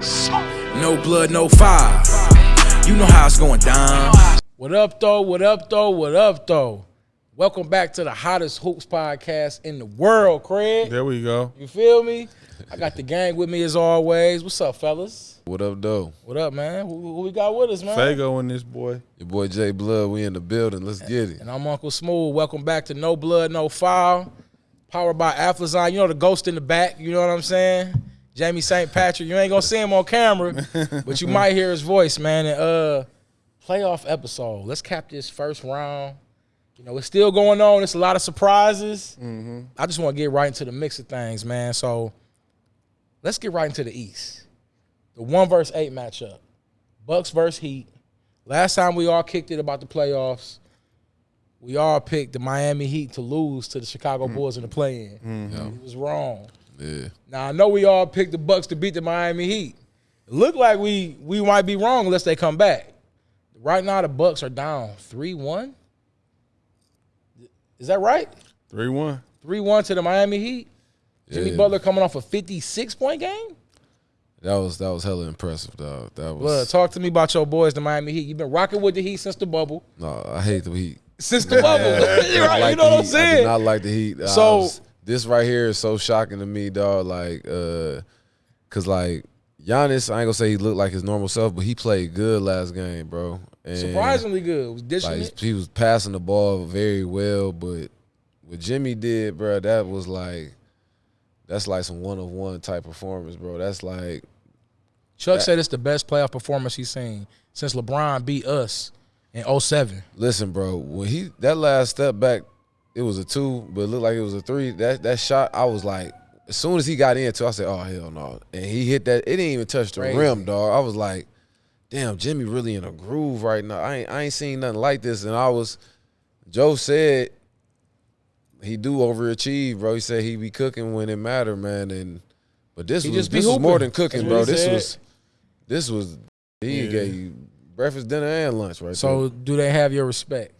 No blood, no fire. You know how it's going down. What up, though? What up, though? What up, though? Welcome back to the hottest hoops podcast in the world, Craig. There we go. You feel me? I got the gang with me as always. What's up, fellas? What up, though? What up, man? Who, who we got with us, man? Fago and this boy. Your boy Jay Blood, we in the building. Let's get it. And I'm Uncle Smooth. Welcome back to No Blood, No Foul. Powered by Aflazine. You know the ghost in the back. You know what I'm saying? Jamie St. Patrick. You ain't gonna see him on camera, but you might hear his voice, man. And uh, playoff episode. Let's cap this first round. You know, it's still going on. It's a lot of surprises. Mm-hmm. I just want to get right into the mix of things, man. So let's get right into the East. The one versus eight matchup. Bucks versus Heat. Last time we all kicked it about the playoffs, we all picked the Miami Heat to lose to the Chicago mm-hmm. Bulls in the play-in. Mm-hmm. It was wrong. Yeah. Now I know we all picked the Bucks to beat the Miami Heat. It looked like we we might be wrong unless they come back. Right now the Bucks are down three one. Is that right? 3 1. Three one to the Miami Heat. Jimmy Yeah. Butler coming off a fifty six point game. That was that was hella impressive, dog. That was Blood, talk to me about your boys, the Miami Heat. You've been rocking with the Heat since the bubble. no, I hate the Heat. Since the bubble, right? like you know what I'm saying? I did not like the Heat. I So- was- this right here is so shocking to me, dog. Like, uh, cause like Giannis, I ain't gonna say he looked like his normal self, but he played good last game, bro. And, Surprisingly good. Was dishing like he was passing the ball very well, but what Jimmy did, bro, that was like that's like some one of one type performance, bro. That's like Chuck said it's the best playoff performance he's seen since LeBron beat us in 07. Listen, bro, when he that last step back, it was a two, but it looked like it was a three. That that shot, I was like, as soon as he got into, I said, "Oh hell no!" And he hit that. It didn't even touch the Crazy. rim, dog. I was like, "Damn, Jimmy really in a groove right now." I ain't I ain't seen nothing like this. And I was, Joe said, he do overachieve, bro. He said he be cooking when it matter, man. And but this He was this was more than cooking, bro. This said. was this was he Yeah. gave you breakfast, dinner, and lunch right there. So do they have your respect?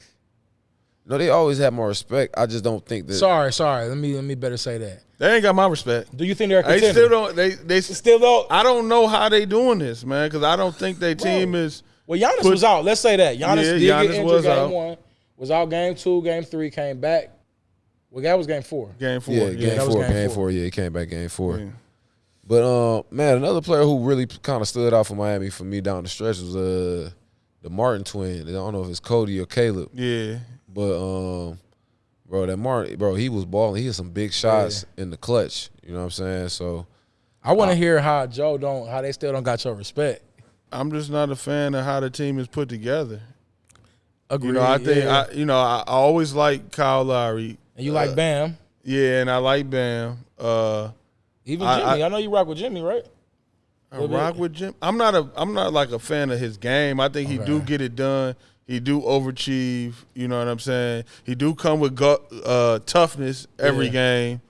No, they always have more respect. I just don't think that. Sorry, sorry. Let me let me better say that. They ain't got my respect. Do you think they're a They still don't. They they Still don't. I don't know how they doing this, man, because I don't think their team Bro. is. Well, Giannis Put- was out. Let's say that Giannis Yeah, did Giannis get injured was game out. one, was out game two, game three, came back. Well, that was game four. Game four. yeah, Yeah, game that was four, game game four. four. Yeah, he came back game four. Yeah. But um, man, another player who really kind of stood out for Miami for me down the stretch was uh the Martin twin. I don't know if it's Cody or Caleb, yeah. But um, bro, that Martin, bro, he was balling. He had some big shots in the clutch. You know what I'm saying? So I want to hear how Joe don't, how they still don't got your respect. I'm just not a fan of how the team is put together. Agreed. You know, I think yeah. I, you know, I, I always like Kyle Lowry. and you like Bam, Yeah, and I like Bam. Uh, even I- Jimmy. I, I- know you rock with Jimmy, right? I rock with Jim. I'm not a. I'm not like a fan of his game. I think he do get it done. He do overachieve. You know what I'm saying? He do come with gu- uh, toughness every Yeah. game,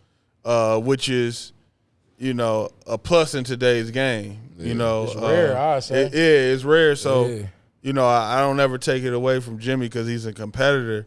uh, which is, you know, a plus in today's game. You know, It's rare, uh, I'd say. it- yeah, it's rare. So, Yeah. you know, I, I don't ever take it away from Jimmy because he's a competitor.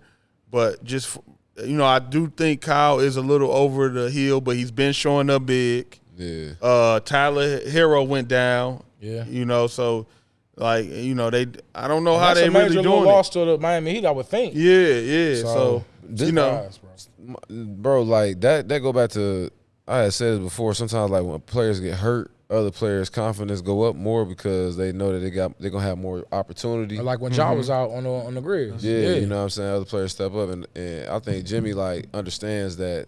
But just, you know, I do think Kyle is a little over the hill, but he's been showing up big. yeah, Uh, Tyler Herro went down. Yeah. You know, so like you know they I don't know And how that's they a major really little doing loss it. to the Miami Heat, I would think. Yeah, yeah. So, this- you know, Surprise, bro. bro, like that. That go back to I had said it before. Sometimes like when players get hurt, other players' confidence go up more because they know that they got they're gonna have more opportunity. Like when Ja was out on the on the grid. Mm-hmm. Yeah, you know what I'm saying? Other players step up and, and I think Jimmy like understands that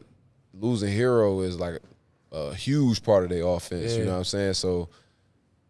losing Herro is like a huge part of their offense, you know what I'm saying? So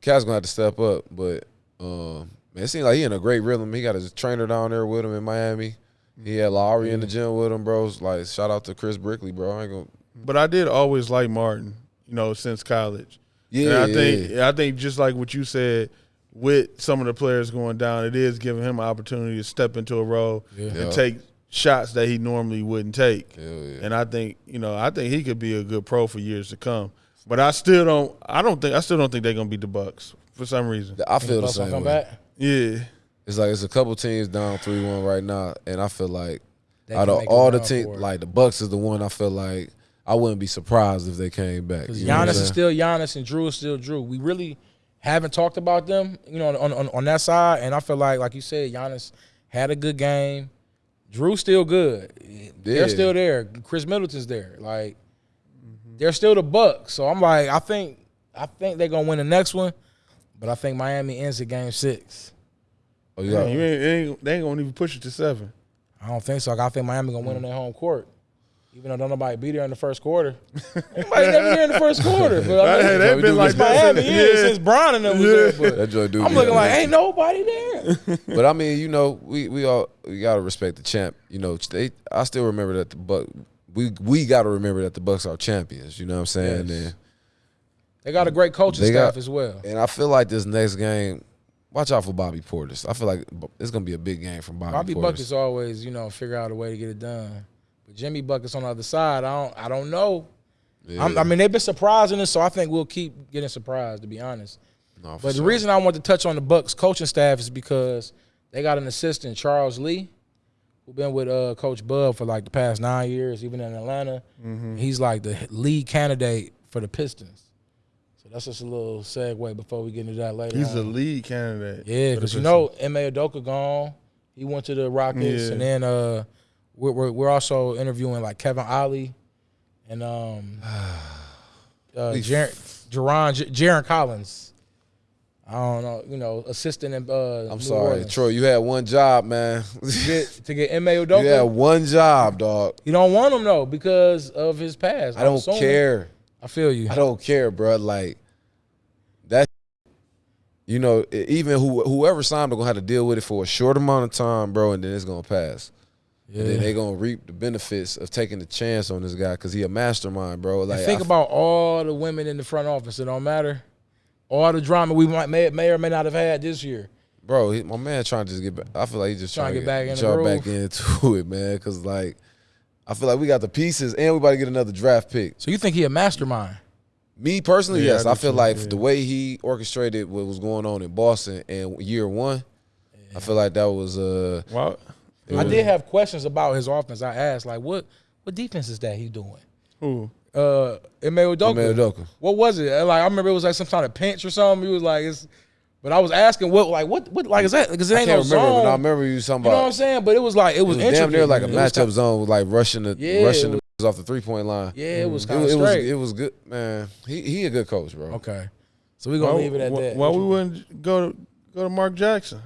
Cat's gonna have to step up, but um it seems like he in a great rhythm. He got his trainer down there with him in Miami. He had Lowry in the gym with him, bro. Like shout out to Chris Brickley, bro. I ain't gonna but I did always like Martin. You know, since college. Yeah, and I think yeah. I think just like what you said, with some of the players going down, it is giving him an opportunity to step into a role Yeah. and take shots that he normally wouldn't take. Yeah. And I think you know, I think he could be a good pro for years to come. But I still don't. I don't think. I still don't think they're gonna beat the Bucks for some reason. I feel the Bucks gonna same come way. back. Yeah. It's like it's a couple teams down three one right now, and I feel like They out of all the run teams, like the Bucks is the one I feel like I wouldn't be surprised if they came back. Because You know what I'm Giannis is still Giannis and Jrue is still Jrue. We really haven't talked about them, you know, on, on on that side. And I feel like, like you said, Giannis had a good game. Jrue's still good. Yeah. They're still there. Khris Middleton's there. Like they're still the Bucks. So I'm like, I think I think they're gonna win the next one, but I think Miami ends at game six. Oh, you Yeah, you ain't, ain't, they ain't gonna even push it to seven. I don't think so. I think Miami gonna win on their home court. Even though don't nobody be there in the first quarter. Nobody never there in the first quarter. But I mean, Hey, they they've been like it's that Miami, since- yeah, since Bron and them was there. But that joint do I'm looking like, ain't nobody there. But I mean, you know, we we all we gotta respect the champ. You know, they I still remember that the Buck we we gotta remember that the Bucks are champions. You know what I'm saying? Yes. And They got a great coaching They staff got- as well. and I feel like this next game, watch out for Bobby Portis. I feel like it's gonna be a big game from Bobby, Bobby Portis. Buckets always, you know, figure out a way to get it done. But Jimmy Buckets on the other side, I don't, I don't know. Yeah. I'm, I mean, they've been surprising us, so I think we'll keep getting surprised. To be honest, No, for but the reason I want to touch on the Bucks coaching staff is because they got an assistant, Charles Lee, who's been with uh, Coach Bud for like the past nine years, even in Atlanta. He's like the lead candidate for the Pistons. So that's just a little segue before we get into that later. He's on. the lead candidate. Yeah, because you know, Ime Udoka gone. He went to the Rockets, Yeah. and then uh, we're, we're we're also interviewing like Kevin Ollie and um, uh, We- Jarron Jarron J- Jarron Collins. I don't know, you know, assistant in uh, I'm New sorry, Orleans. Troy. You had one job, man. To get, to get Ime you had one job, dog. You don't want him though because of his past. I don't assuming. care. I feel you. I don't care, bro. Like that, you know, even who whoever signed them gonna have to deal with it for a short amount of time, bro, and then it's gonna pass. Yeah. And then they gonna reap the benefits of taking the chance on this guy because he a mastermind, bro. And Like think I- about all the women in the front office. It don't matter. All the drama we might may, may or may not have had this year. bro. He, my man trying to just get back. I feel like he just Trying trying, to get back in back into it, man. Because like, I feel like we got the pieces, and we about to get another draft pick. So you think he a mastermind? Me personally, Yeah, yes. I I, feel too, like yeah. the way he orchestrated what was going on in Boston and year one, I feel like that was uh. Wow. it I was- did have questions about his offense. I asked like, what what defense is that he doing? Who? Uh, Ime Udoka. Ime Udoka. What was it? Like I remember it was like some kind of pinch or something. He was like, it's. But I was asking what like what what like is that because it I ain't can't no remember, zone. but I remember you talking you know what I'm saying? But it was like it It was, was damn near like a man. It was matchup kinda- zone, like rushing the Yeah, rushing the off the three point line. Yeah, it was mm. kind of was- it was it was good, man. He he a good coach, bro. okay, so we gonna Why, leave it at why, that. why we you- wouldn't go to go to Mark Jackson?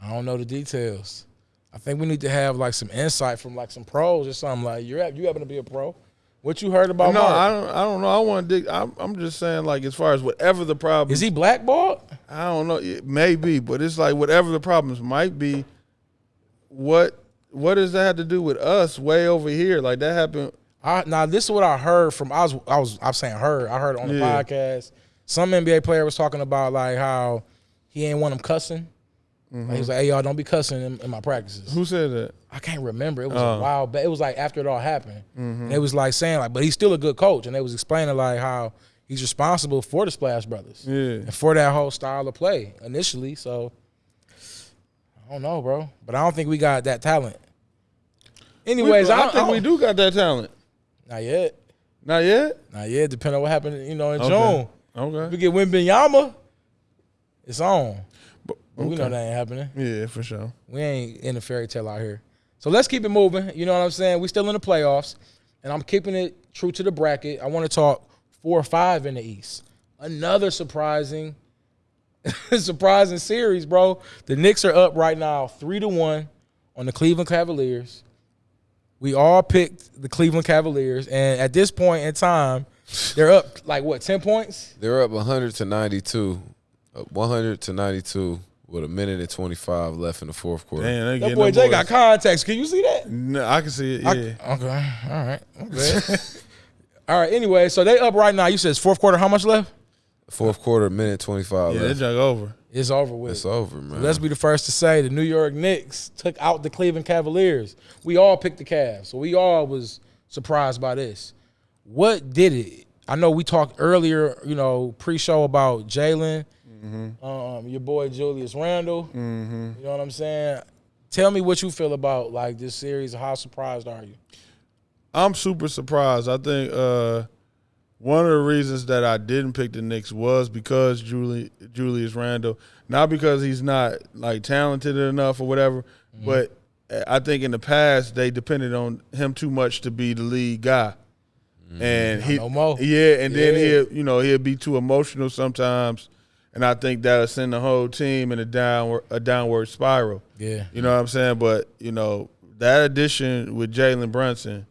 I don't know the details. I think we need to have like some insight from like some pros or something. Like you you happen to be a pro. What you heard about no, Mark? I don't. I don't know. I want to dig. I'm, I'm just saying, like, as far as whatever the problem Is he blackballed? I don't know. It may be, but it's like whatever the problems might be. What what does that have to do with us way over here? Like that happened. I, now this is what I heard from I was I was I'm saying heard I heard on the Yeah. podcast. Some NBA player was talking about like how he ain't want him cussing. Like, he mm-hmm. was like, "Hey y'all, don't be cussing in, in my practices." Who said that? I can't remember. It was Oh. a while back. It was like after it all happened. Mm-hmm. And it was like saying like, but he's still a good coach. And they was explaining like how he's responsible for the Splash Brothers Yeah. and for that whole style of play initially. So I don't know, bro. But I don't think we got that talent. Anyways, I, I think we do got that talent. Not yet. Not yet. Not yet. Depending on what happened, you know, in Okay. June. If Okay. we get Wembanyama, it's on. But, But we know that ain't happening. Yeah, for sure. We ain't in a fairy tale out here. So let's keep it moving. You know what I'm saying? We still in the playoffs, and I'm keeping it true to the bracket. I want to talk four or five in the East. Another surprising, surprising series, bro. The Knicks are up right now, three to one on the Cleveland Cavaliers. We all picked the Cleveland Cavaliers, and at this point in time, they're up like what, ten points? They're up 100 to 92, uh, up 100 to 92 with a minute and 25 left in the fourth quarter. Damn, That boy Jay got contacts. Can you see that? No, I can see it. I- Yeah. okay. All right. Okay. All right. Anyway, so they up right now. You said it's fourth quarter. How much left? Fourth quarter, minute 25 yeah, they left. jug over. It's over with. It's over, man. Let's be the first to say the New York Knicks took out the Cleveland Cavaliers. We all picked the Cavs, so we all was surprised by this. What did it? I know we talked earlier, you know, pre-show about Jalen, um, your boy Julius Randle. You know what I'm saying? Tell me what you feel about like this series. How surprised are you? I'm super surprised. I think uh, one of the reasons that I didn't pick the Knicks was because Julie, Julius Randle, not because he's not like talented enough or whatever, Mm-hmm. but I think in the past they depended on him too much to be the lead guy. And he, no more. yeah, and then he'll, you know, he'll be too emotional sometimes, and I think that'll send the whole team in a downward, a downward spiral. Yeah. You know what I'm saying? But you know that addition with Jalen Brunson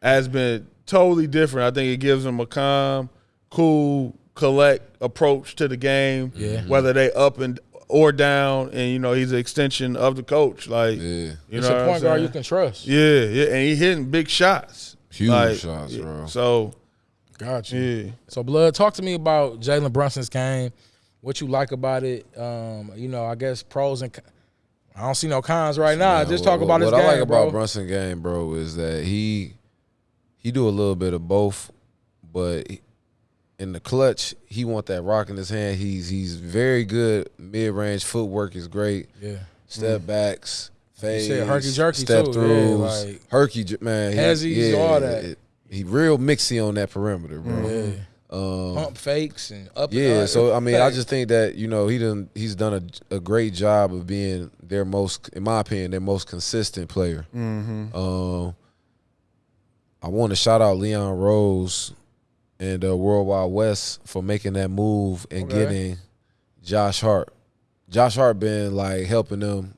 has been totally different. I think it gives them a calm, cool, collect approach to the game. Yeah. Whether they up and or down, and you know he's an extension of the coach. Like Yeah. you It's know, a point guard you can trust. Yeah, yeah, and he hitting big shots. Huge shots, bro. So Got you. yeah. So, Blood, talk to me about Jalen Brunson's game. What you like about it? Um, you know, I guess pros and. I don't see no cons right now. Man, Just what- talk about what, his what game, I like bro. about Brunson game, bro, is that he he do a little bit of both, but in the clutch, he want that rock in his hand. He's he's very good mid range footwork is great. yeah, Step backs, fades, said herky-jerky step too, yeah, throughs, like- herky man, he- Hezzies, all that. it- he real mixy on that perimeter, bro. yeah. Um, Pump fakes and up. and yeah, up. so I mean, I just think that you know he done he's done a, a great job of being their most, in my opinion, their most consistent player. Mm-hmm. Um, I want to shout out Leon Rose and uh, World Wide Wes for making that move and Okay. getting Josh Hart. Josh Hart been like helping them.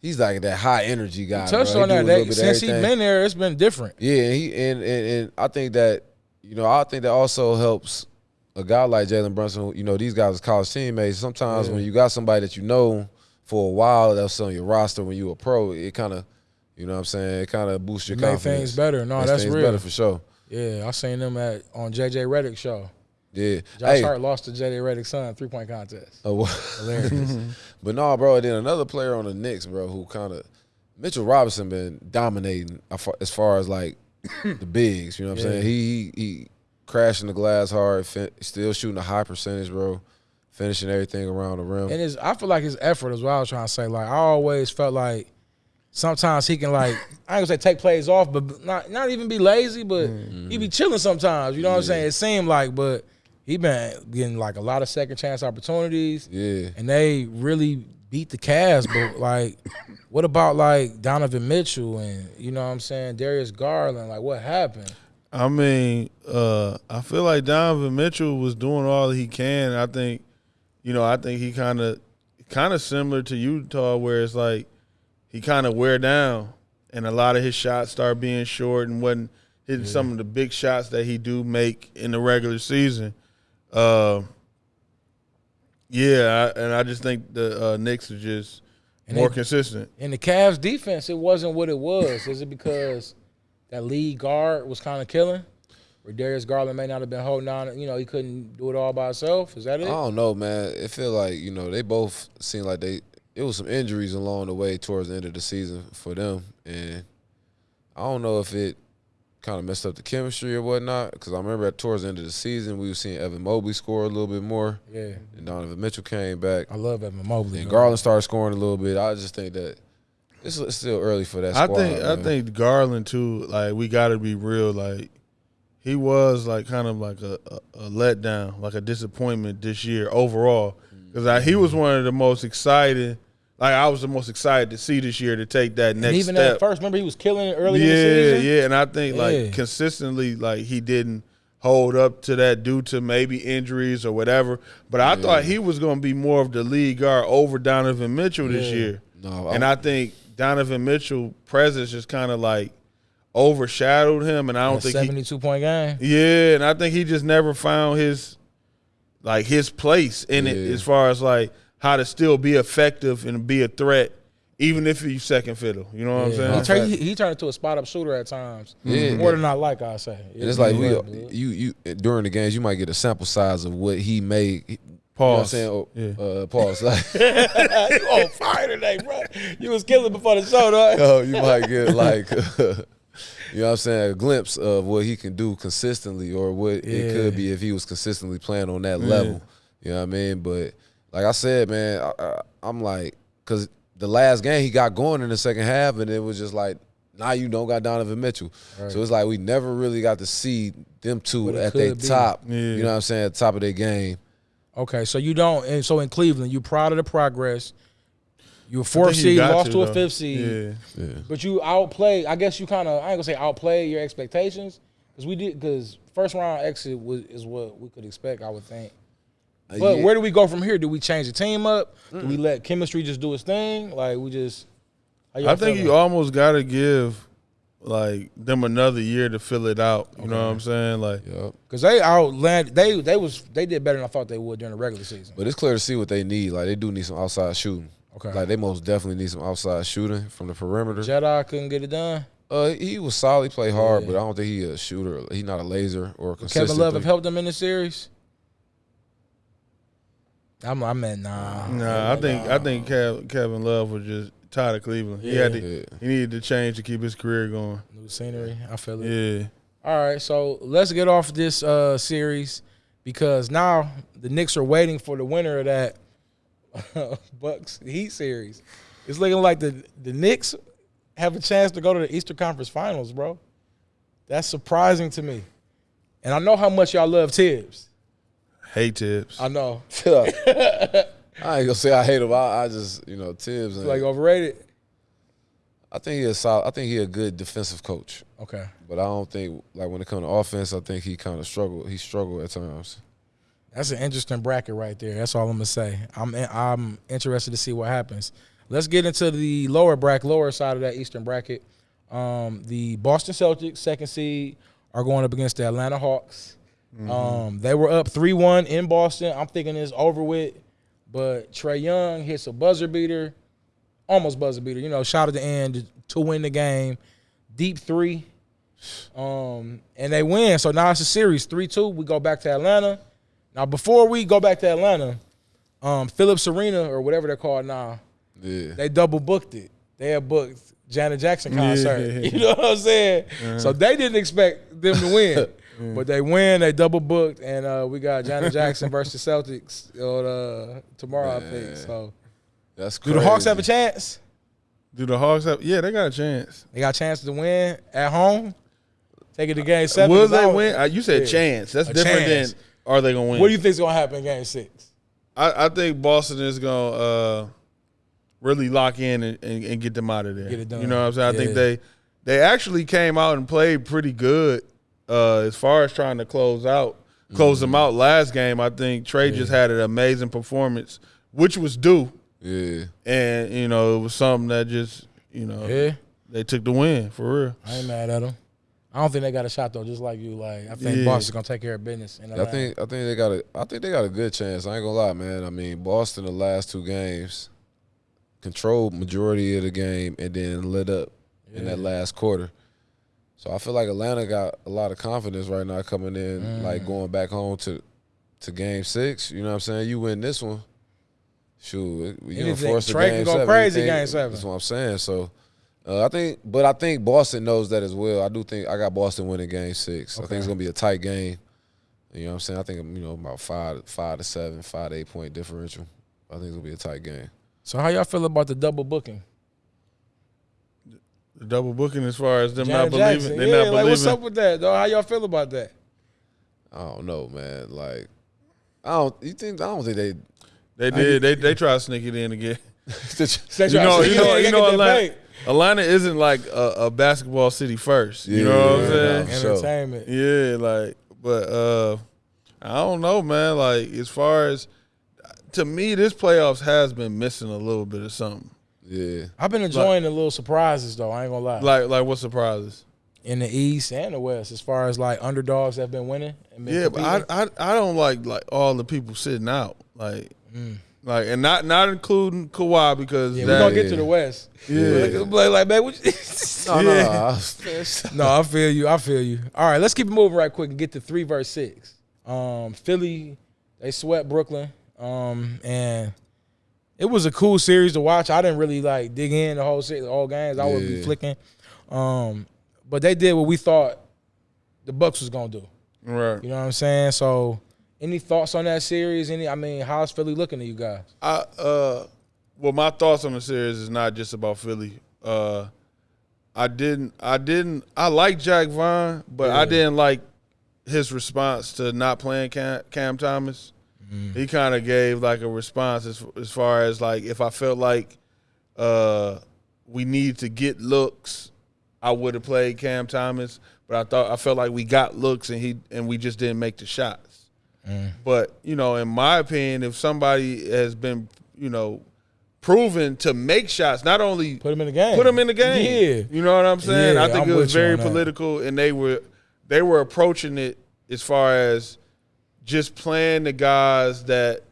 He's like that high energy guy. You touched bro. on He that. a little They, bit of since he everything. been there, it's been different. Yeah, and he and, and and I think that you know I think that also helps a guy like Jalen Brunson. You know these guys are college teammates. Sometimes Yeah. when you got somebody that you know for a while that's on your roster when you a pro, it kind of you know what I'm saying it kind of boosts your Make confidence. things better. No, Makes that's things real. better for sure. Yeah, I seen them at on JJ Redick show. Yeah. Josh hey, Hart lost to JJ Redick's son three point contest. oh, well, Hilarious. but no, bro. Then another player on the Knicks, bro, who kind of Mitchell Robinson been dominating as far- as like the bigs. You know what I'm Yeah. saying? He he, he crashing the glass hard, still shooting a high percentage, bro. Finishing everything around the rim. And his, I feel like his effort is what I was trying to say. Like I always felt like sometimes he can like I ain't gonna say take plays off, but not not even be lazy, but he be chilling sometimes. You know what I'm saying? It seemed like, but he been getting like a lot of second chance opportunities, yeah. and they really beat the Cavs. But like, what about like Donovan Mitchell and you know what I'm saying Darius Garland? Like, what happened? I mean, uh, I feel like Donovan Mitchell was doing all he can. I think, you know, I think he kind of, kind of similar to Utah, where it's like he kind of wear down, and a lot of his shots start being short and wasn't hitting some of the big shots that he do make in the regular season. Uh, yeah, I, and I just think the uh, Knicks are just And more they- consistent. In the Cavs defense, it wasn't what it was. Is it because that lead guard was kind of killing? Where Darius Garland may not have been holding on, you know, he couldn't do it all by himself. Is that it? I don't know, man. It feel like you know they both seem like they. It was some injuries along the way towards the end of the season for them, and I don't know if it kind of messed up the chemistry or whatnot. Because I remember at towards the end of the season, we were seeing Evan Mobley score a little bit more, Yeah, and Donovan Mitchell came back, I love Evan Mobley. and man. Garland started scoring a little bit. I just think that it's, it's still early for that I squad. think I think Garland too. Like we got to be real. Like he was like kind of like a, a, a letdown, like a disappointment this year overall. Because he was one of the most excited. Like I was the most excited to see this year to take that And next even step. at first, remember he was killing it early yeah, in the season. yeah, and I think Yeah. like consistently, like he didn't hold up to that due to maybe injuries or whatever. But I thought he was going to be more of the lead guard over Donovan Mitchell this Yeah. year. no, And I think Donovan Mitchell presence just kind of like overshadowed him, and I don't A think he, seventy-two point game. yeah, and I think he just never found his like his place in it as far as like how to still be effective and be a threat, even if he's second fiddle. You know what I'm saying? He, turned, he, he turned into a spot up shooter at times. Yeah. More than I like, I say. And it's like we, Yeah, you, you during the games, you might get a sample size of what he made. You know what I'm Pause. saying? Oh, Yeah. Uh, pause. Like, you on fire today, bro. You was killing before the show, though. oh, you might get like, you know what I'm saying, a glimpse of what he can do consistently, or what it could be if he was consistently playing on that level. You know what I mean? But like I said, man, I, I, I'm like, because the last game he got going in the second half, and it was just like, now you don't got Donovan Mitchell. So it's like we never really got to see them two at their top. Yeah. You know what I'm saying? At the top of their game. Okay, so you don't, and so in Cleveland, you proud of the progress. You a I fourth think you seed, lost to, a fifth seed, Yeah. Yeah. but you outplay. I guess you kind of, I ain't gonna say outplay your expectations, because we did, because first round exit was is what we could expect, I would think. Uh, But yeah. where do we go from here? Do we change the team up? Do we let chemistry just do its thing? Like we just? I think feeling? you almost got to give like them another year to fill it out. You know what I'm saying? Like, Yup. Cause they outland they they was they did better than I thought they would during the regular season. But it's clear to see what they need. Like they do need some outside shooting. Okay. Like they most definitely need some outside shooting from the perimeter. Jedi couldn't get it done. Uh, he was solid, play hard, Yeah. but I don't think he a shooter. He's not a laser or a consistent. Kevin Love have helped them in the series. I'm I meant nah. nah, I think I think Kev, Kevin Love was just tired of Cleveland. He had to, Yeah. he needed to change to keep his career going. new scenery. I feel it. Yeah. All right, so let's get off this uh, series because now the Knicks are waiting for the winner of that Bucks Heat series. It's looking like the the Knicks have a chance to go to the Eastern Conference Finals, bro. That's surprising to me. And I know how much y'all love Thibs. Hey tips. I know. I ain't gonna say I hate him. I, I just you know Thibs. And, like overrated. I think he a solid. I think he a good defensive coach, Okay. but I don't think like when it comes to offense, I think he kind of struggled. He struggled at times. That's an interesting bracket right there. That's all I'm gonna say. I'm I'm interested to see what happens. Let's get into the lower bracket, lower side of that Eastern bracket. Um, the Boston Celtics, second seed, are going up against the Atlanta Hawks. Um, they were up three one in Boston. I'm thinking it's over with, but Trae Young hits a buzzer beater, almost buzzer beater. You know, shot at the end to win the game, deep three, um, and they win. So now it's a series three two. We go back to Atlanta. Now, before we go back to Atlanta, um, Phillips Arena or whatever they're called now, Yeah, they double booked it. They had booked Janet Jackson concert. Yeah. You know what I'm saying? So they didn't expect them to win, but they win. They double booked, and uh, we got Janet Jackson versus Celtics on, uh, tomorrow, I think. So, that's do the Hawks have a chance? Do the Hawks have? Yeah, they got a chance. They got a chance to win at home. Take it to game seven. Will 'cause I they win? Uh, You said Yeah. chance. That's A different chance. than are they gonna win? What do you think's gonna happen in game six? I, I think Boston is gonna uh, really lock in and, and, and get them out of there. Get it done. You know what I'm saying? I think they they actually came out and played pretty good uh, as far as trying to close out close them out last game. I think Trae just had an amazing performance, which was due, Yeah, and you know it was something that just you know Yeah. they took the win for real. I ain't mad at them. I don't think they got a shot though. Just like you, like I think Yeah. Boston's gonna take care of business. In I think I think they got a I think they got a good chance. I ain't gonna lie, man. I mean, Boston the last two games controlled majority of the game and then lit up in that last quarter. So I feel like Atlanta got a lot of confidence right now coming in, Mm. like going back home to to game six. You know what I'm saying? You win this one. Shoot, you gonna force a Trey game can go seven. crazy Anything- game seven. That's what I'm saying. So uh, I think, but I think Boston knows that as well. I do think I got Boston winning game six. I think it's gonna be a tight game. You know what I'm saying? I think you know about five, five to seven, five to eight point differential. I think it's gonna be a tight game. So how y'all feel about the double booking? The double booking as far as them Janet not believing, Jackson. they're yeah, not like believing. what's up with that, though? How y'all feel about that? I don't know, man. Like, I don't. You think? I don't think they. They did. They they try to sneak it in again. You know, to- you know, you know, Atlanta. Atlanta isn't like a, a basketball city first. You know what I'm saying? nah. Sure. Entertainment. Yeah, like, but uh I don't know, man. Like, as far as to me, this playoffs has been missing a little bit of something. Yeah, I've been enjoying the little surprises though. I ain't gonna lie. Like, like what surprises? in the East and the West, as far as like underdogs that have been winning. And been Yeah, but I. I I don't like like all the people sitting out, like, Mm. like, and not not including Kawhi because yeah, that, we're gonna get to the West. Yeah. like, like man, what you- no, Yeah. no. no, I feel you. I feel you. All right, let's keep it moving right quick and get to three verse six. Um, Philly, they swept Brooklyn. Um, and it was a cool series to watch. I didn't really like dig in the whole series, whole games. I would be flicking. Um, but they did what we thought the Bucks was gonna do. right. You know what I'm saying? So, any thoughts on that series? Any? I mean, how's Philly looking to you guys? I uh well my thoughts on the series is not just about Philly. Uh I didn't I didn't I like Jacque Vaughn, but I didn't like his response to not playing Cam, Cam Thomas. Mm-hmm. He kind of gave like a response as as far as like if I felt like uh, we needed to get looks, I would have played Cam Thomas. But I thought I felt like we got looks and he and we just didn't make the shots. Mm. But you know, in my opinion, if somebody has been you know proven to make shots, not only Put them in the game. put them in the game. Yeah. You know what I'm saying? Yeah, I think I'm it was very political and they were they were approaching it as far as just playing the guys that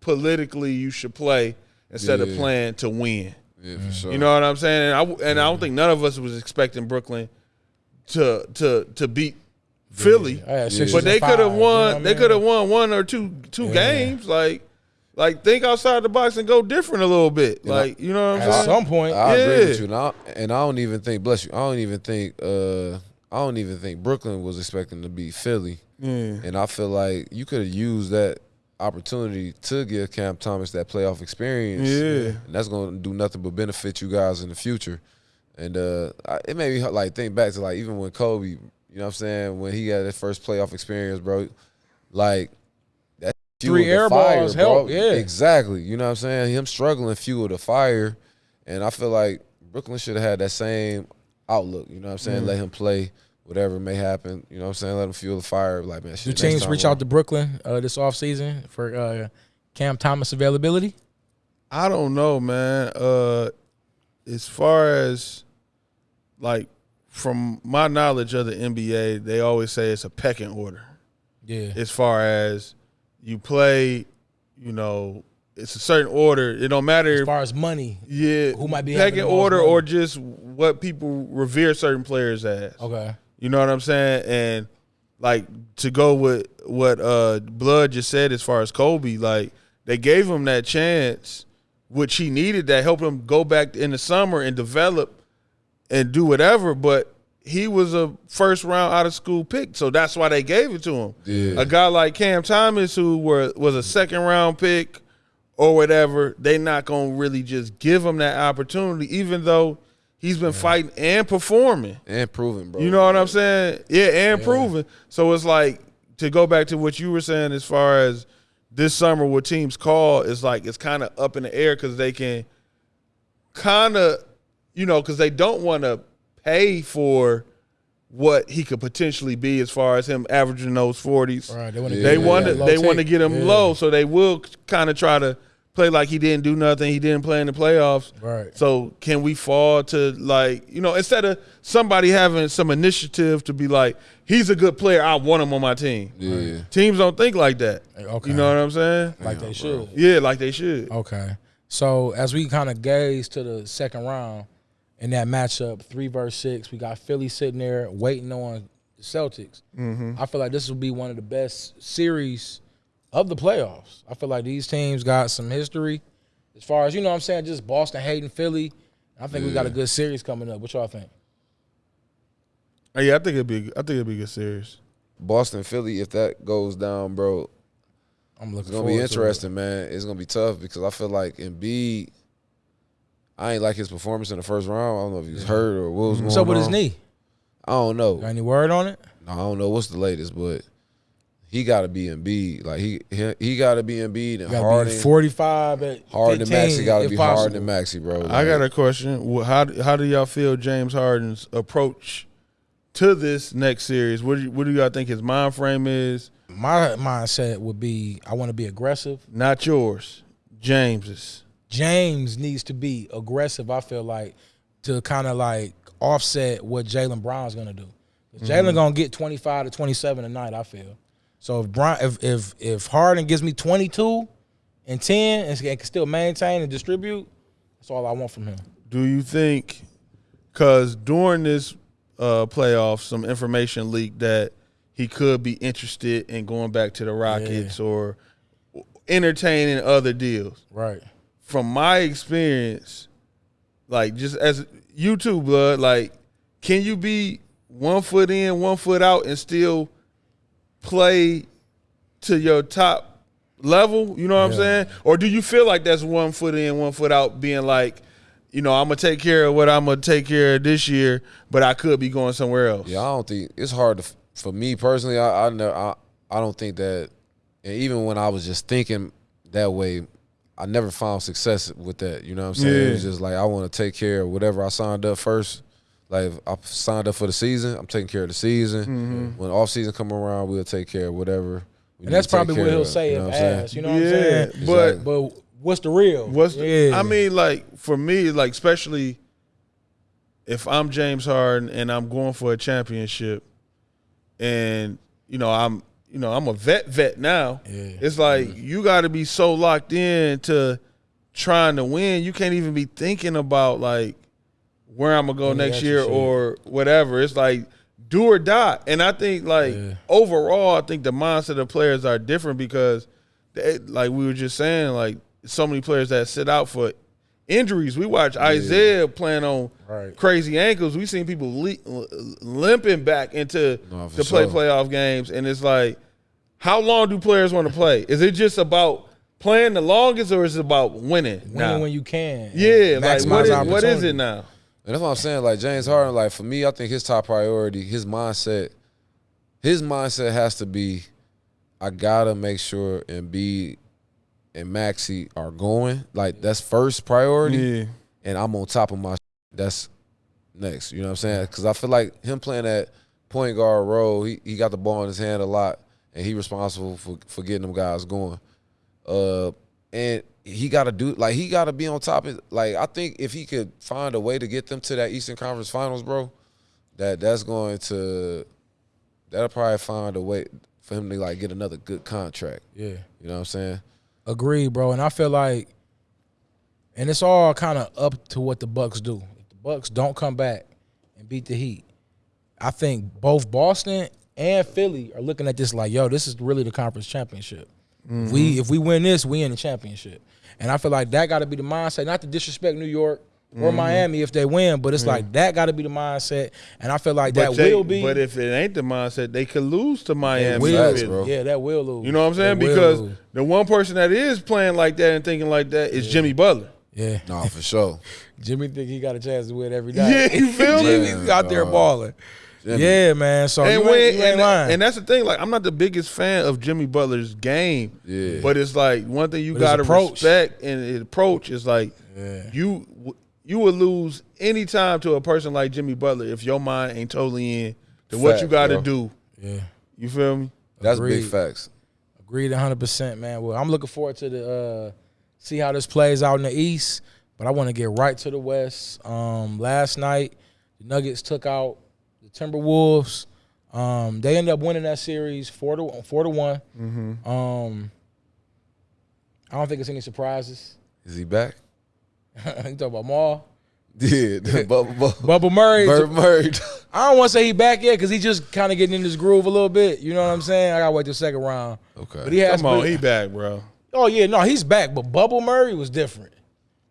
politically you should play instead of Yeah. playing to win. Yeah, for sure. You know what I'm saying? And I and I don't think none of us was expecting Brooklyn to to to beat Philly. I had But they could have won. you know what I They mean? could have won one or two two Yeah. games. Like like think outside the box and go different a little bit. And I- Like you know what I'm At saying? some point, I agree with Yeah. you, and I, and I don't even think. Bless you. I don't even think. Uh, I don't even think Brooklyn was expecting to beat Philly, Yeah. and I feel like you could have used that opportunity to give Cam Thomas that playoff experience. Yeah. and that's going to do nothing but benefit you guys in the future. And uh, I, it made me like think back to like even when Kobe, you know what I'm saying, when he had his first playoff experience, bro, like that Three air fire, balls bro. help, yeah. exactly. You know what I'm saying? Him struggling fueled the fire, and I feel like Brooklyn should have had that same outlook. You know what I'm saying? Let him play. Whatever may happen, you know what I'm saying? Let him fuel the fire. Like, man, do shit, next teams reach out to Brooklyn uh, this offseason for uh, Cam Thomas availability? I don't know, man. Uh as far as like from my knowledge of the NBA, they always say it's a pecking order. Yeah. As far as you play, you know, it's a certain order. It don't matter As far as money, yeah, who might be having pecking order money? or just what people revere certain players as. okay. You know what I'm saying? And like to go with what uh Blood just said as far as Kobe, like they gave him that chance, which he needed that helped him go back in the summer and develop and do whatever. But he was a first round out of school pick, so that's why they gave it to him. Yeah. A guy like Cam Thomas, who were was a second round pick or whatever, they not gonna really just give him that opportunity, even though he's been fighting and performing. and proving, bro. You know what I'm saying? Yeah, and proving. So it's like to go back to what you were saying as far as this summer, what teams call is like it's kind of up in the air because they can kind of, you know, because they don't want to pay for what he could potentially be as far as him averaging those forties. Right. They want to Yeah. They want to low they want to tick. get him Yeah. low, so they will kind of try to play like he didn't do nothing. He didn't play in the playoffs. Right. So can we fall to like you know instead of somebody having some initiative to be like he's a good player, I want him on my team. Yeah. Teams don't think like that. Okay. You know what I'm saying? Like they should. Yeah, like they should. Okay. So as we kind of gaze to the second round in that matchup, three versus six, we got Philly sitting there waiting on the Celtics. Mm-hmm. I feel like this will be one of the best series of the playoffs. I feel like these teams got some history as far as you know. what I'm saying just Boston hating Philly. I think we got a good series coming up. What y'all think? Uh, Yeah, I think it'd be I think it'd be a good series. Boston, Philly, if that goes down, bro, I'm looking. It's gonna be forward to it. interesting, man. It's gonna be tough because I feel like Embiid. I ain't like his performance in the first round. I don't know if he was hurt or what was going What's up with his knee? I don't know. Got any word on it? I don't know what's the latest, but he got to be Embiid. Like he he, he got to be Embiid and Got Harden. 45 at Harden and 15, Maxey got to be possible. Harden and Maxey, bro. I got a question. How do- how do y'all feel James Harden's approach to this next series? What do you, what do y'all think his mind frame is? My mindset would be I want to be aggressive. Not yours, James's. James needs to be aggressive. I feel like to kind of like offset what Jaylen Brown's gonna do. 'Cause Jalen mm-hmm. gonna get twenty five to twenty seven tonight. I feel. So if Brown, if if if Harden gives me twenty two and ten and can still maintain and distribute, that's all I want from him. Do you think? Because during this uh, playoff, some information leaked that he could be interested in going back to the Rockets or entertaining other deals. Right. From my experience, like just as you too, blood, like can you be one foot in, one foot out, and still play to your top level? You know what I'm saying? Or do you feel like that's one foot in, one foot out, being like, you know, I'm gonna take care of what I'm gonna take care of this year, but I could be going somewhere else. yeah, I don't think it's hard to. for me personally, I I, know, I I don't think that, and even when I was just thinking that way, I never found success with that. You know what I'm saying? Yeah. It was just like I want to take care of whatever I signed up first. Like I signed up for the season, I'm taking care of the season. Mm-hmm. When off season come around, we'll take care of whatever. we And that's need to take probably what he'll of, say you know if what I'm saying? asked. You know what I'm yeah, saying? but Exactly. But what's the real? What's the, yeah. I mean, like for me, like especially if I'm James Harden and I'm going for a championship, and you know I'm you know I'm a vet vet now. Yeah. It's like you got to be so locked in to trying to win. You can't even be thinking about like where I'm gonna go Yeah, next year or whatever. It's like do or die. And I think like Yeah. overall, I think the mindset of players are different because, they, like we were just saying, like so many players that sit out for injuries. We watch Isaiah playing on Right. crazy ankles. We've seen people le- limping back into No, to play sure. playoff games, and it's like, how long do players want to play? Is it just about playing the longest, or is it about winning? winning now? when you can. yeah, like maximize what is, what is it now? And that's what I'm saying. Like James Harden, like for me, I think his top priority, his mindset, his mindset has to be, I gotta make sure Embiid and Maxey are going. Like that's first priority, Yeah, and I'm on top of my. That's next. You know what I'm saying? Because I feel like him playing that point guard role, he, he got the ball in his hand a lot, and he responsible for for getting them guys going. Uh, and he got to do like he got to be on top of like I think if he could find a way to get them to that Eastern Conference Finals, bro, that that's going to that'll probably find a way for him to like get another good contract. Yeah. You know what I'm saying? Agreed, bro. And I feel like, and it's all kind of up to what the Bucks do. If the Bucks don't come back and beat the Heat, I think both Boston and Philly are looking at this like, yo, this is really the conference championship. If We mm-hmm. if we win this, we in the championship. And I feel like that got to be the mindset. Not to disrespect New York or mm-hmm. Miami if they win, but it's like that got to be the mindset. And I feel like but that they- will be. But if it ain't the mindset, they could lose to Miami. will, Facts, bro. yeah, that will lose. You know what I'm saying? That Because lose. the one person that is playing like that and thinking like that is Jimmy Butler. yeah, No, for sure. Jimmy think he got a chance to win every night. Yeah, you feel me? Jimmy's out there dog. balling. Jimmy. Yeah, man. So and you, when, ain't, you ain't and, lying. and that's the thing. Like, I'm not the biggest fan of Jimmy Butler's game. Yeah. But it's like one thing you But got to approach. respect and his approach is like Yeah. you you would lose any time to a person like Jimmy Butler if your mind ain't totally in to what you got to bro. do. yeah, You feel me? That's Agreed. big facts. agreed 100, percent man. Well, I'm looking forward to the uh, see how this plays out in the East, but I want to get right to the West. Um, last night, the Nuggets took out the Timberwolves. Um, they ended up winning that series four to four to one. Mm-hmm. Um, I don't think it's any surprises. Is he back? you talking about Maul? Yeah, Bubba, Bubba, Bubba Murray. Bird Murray. I don't want to say he back yet because he just kind of getting in his groove a little bit. You know what I'm saying? I gotta wait the second round. Okay. But he has. Come on, been- he back, bro. oh yeah, no, he's back. But Bubble Murray was different.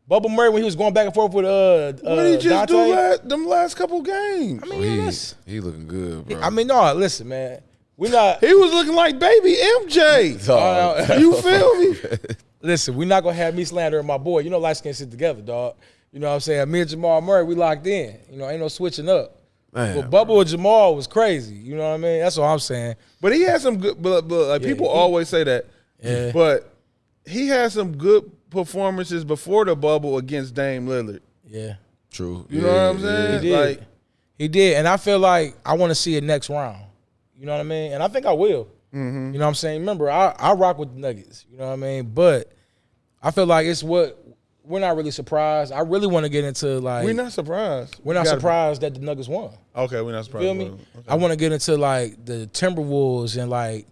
Bubble Murray when he was going back and forth with uh, uh What did he just Dante. do last, them last couple games? I mean, he, yeah, he looking good, bro. I mean, no, listen, man, we're not. He was looking like baby MJ. Dog. Uh, You feel me? listen, we're not gonna have me slandering my boy. You know, light skin sit together, dog. You know what I'm saying? Me and Jamal Murray, we locked in. You know, ain't no switching up. Man, but Bubble and Jamal was crazy. You know what I mean? That's what I'm saying. But he had some good. But, but like Yeah, people he- always say that. Yeah. But he had some good performances before the bubble against Dame Lillard. Yeah. True. You know what I'm saying? He did. Like He did, and I feel like I want to see it next round. You know what I mean? And I think I will. Mm-hmm. You know what I'm saying? Remember, I, I rock with the Nuggets. You know what I mean? But I feel like it's what we're not really surprised. I really want to get into like we're not surprised. we're not We gotta- surprised that the Nuggets won. Okay, we're not surprised. Feel me? Okay. I want to get into like the Timberwolves and like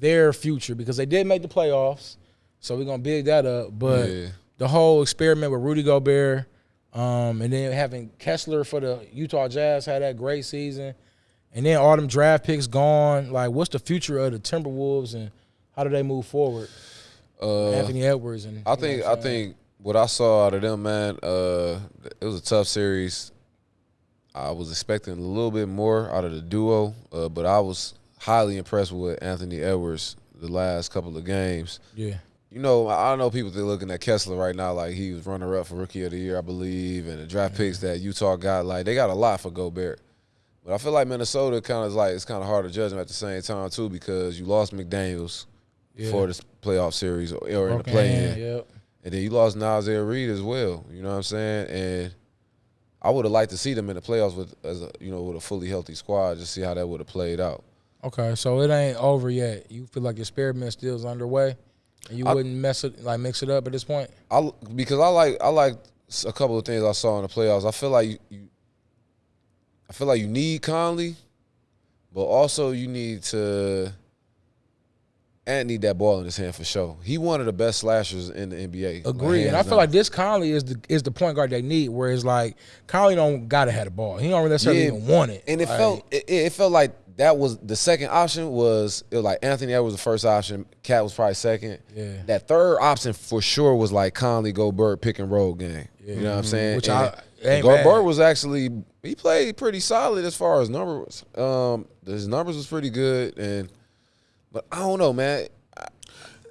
their future because they did make the playoffs, so we're gonna big that up. But Yeah. the whole experiment with Rudy Gobert, um, and then having Kessler for the Utah Jazz had that great season, and then all them draft picks gone. Like, what's the future of the Timberwolves and how do they move forward? Uh, Anthony Edwards and I think I think what I saw out of them, man, uh, it was a tough series. I was expecting a little bit more out of the duo, uh, but I was highly impressed with Anthony Edwards the last couple of games. yeah, You know, I know people they're looking at Kessler right now like he was runner up for rookie of the year, I believe, and the draft picks that Utah got, like they got a lot for Gobert. But I feel like Minnesota kind of is like it's kind of hard to judge them at the same time too because you lost McDaniel's Yeah. for this playoff series or, or in the play hand, in, Yep. and then you lost Nazir Reid as well. You know what I'm saying? And I would have liked to see them in the playoffs with as a you know with a fully healthy squad, just see how that would have played out. Okay, so it ain't over yet. You feel like your experiment still is underway, and you I- wouldn't mess it like mix it up at this point. I because I like I like a couple of things I saw in the playoffs. I feel like you, you I feel like you need Conley, but also you need to and need that ball in his hand for sure. He one of the best slashers in the NBA. Agree, and I feel down. like this Conley is the is the point guard they need. Whereas like Conley don't gotta have the ball. He don't really necessarily Yeah, even want it. and it Like, felt it, it felt like that was the second option was it was like Anthony Edwards was the first option, KAT was probably second. Yeah. That third option for sure was like Conley Gobert pick and roll game. You know what I'm saying? Which And I- ain't Gobert bad. was actually he played pretty solid as far as numbers. Um, his numbers was pretty good, and but I don't know, man. I,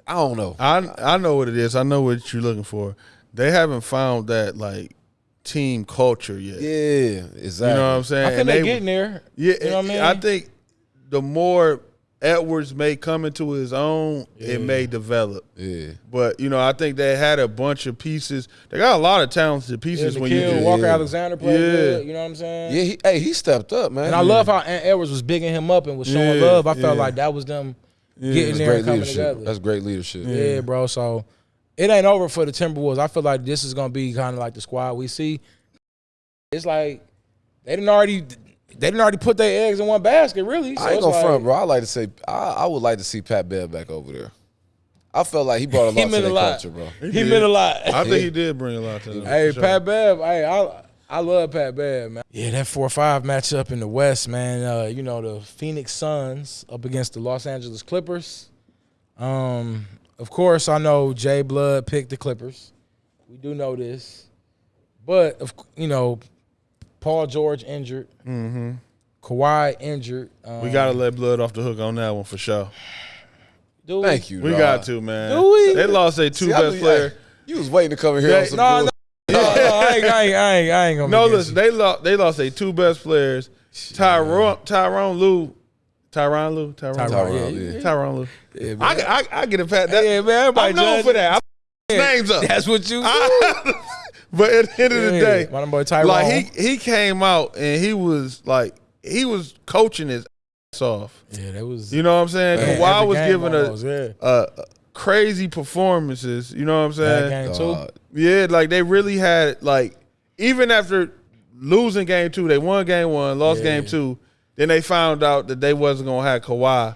I don't know. I I know what it is. I know what you're looking for. They haven't found that like team culture yet. yeah, exactly. You know what I'm saying? I think And they're they- getting there. Yeah, you know what I mean. I think the more Edwards may come into his own, Yeah. it may develop. Yeah, But you know, I think they had a bunch of pieces. They got a lot of talented yeah, pieces when you Nickeil. Walker Yeah. Alexander played Yeah. good. You know what I'm saying? yeah. He, hey, he stepped up, man. And I love how Ant Edwards was bigging him up and was showing Yeah, love. I felt yeah. like that was them Yeah. getting That's there and coming leadership. together. That's great leadership. Yeah, bro. So it ain't over for the Timberwolves. I feel like this is gonna be kind of like the squad we see. It's like they didn't already they didn't already put their eggs in one basket, really. So I ain't it's gonna like, front, bro. I like to say I, I would like to see Pat Bev back over there. I felt like he brought a He lot to meant a lot. culture, bro. He did. meant a lot. I think he did bring a lot to them. Hey, sure. Pat Bev. Hey, I I love Pat Bev, man. Yeah, that four or five matchup in the West, man. Uh, you know the Phoenix Suns up against the Los Angeles Clippers. Um, of course, I know Jay Blood picked the Clippers. We do know this, but of you know, Paul George injured, Mm-hmm. Kawhi injured. Um, We gotta let blood off the hook on that one for sure. do we? Thank you. We dog. got to, man. Do we? They lost their two See, I best knew- players. hey, You was waiting to come in here Yeah, on some No, bull- no, no, no, I ain't, I ain't, I ain't, I ain't gonna. No, be listen, they lost. They lost their two best players. Tyrone, Tyrone Lue, Tyron Lue, Tyron, Tyronn, Tyron, yeah, Lue. yeah. Tyron Lue. Yeah, man. I, I, I get a pat. That, yeah, man. Everybody I'm known judge- for that. I Yeah, names up. That's what you. but at the end of the Yeah, day, my boy Tyrone. like he he came out and he was like he was coaching his ass off. yeah, that was. You know what I'm saying? Man, Kawhi was game giving a, almost, yeah. uh crazy performances. You know what I'm saying? Bad game too. Dog. Yeah, like they really had like even after losing game two, they won game one, lost Yeah. game two. Then they found out that they wasn't gonna have Kawhi.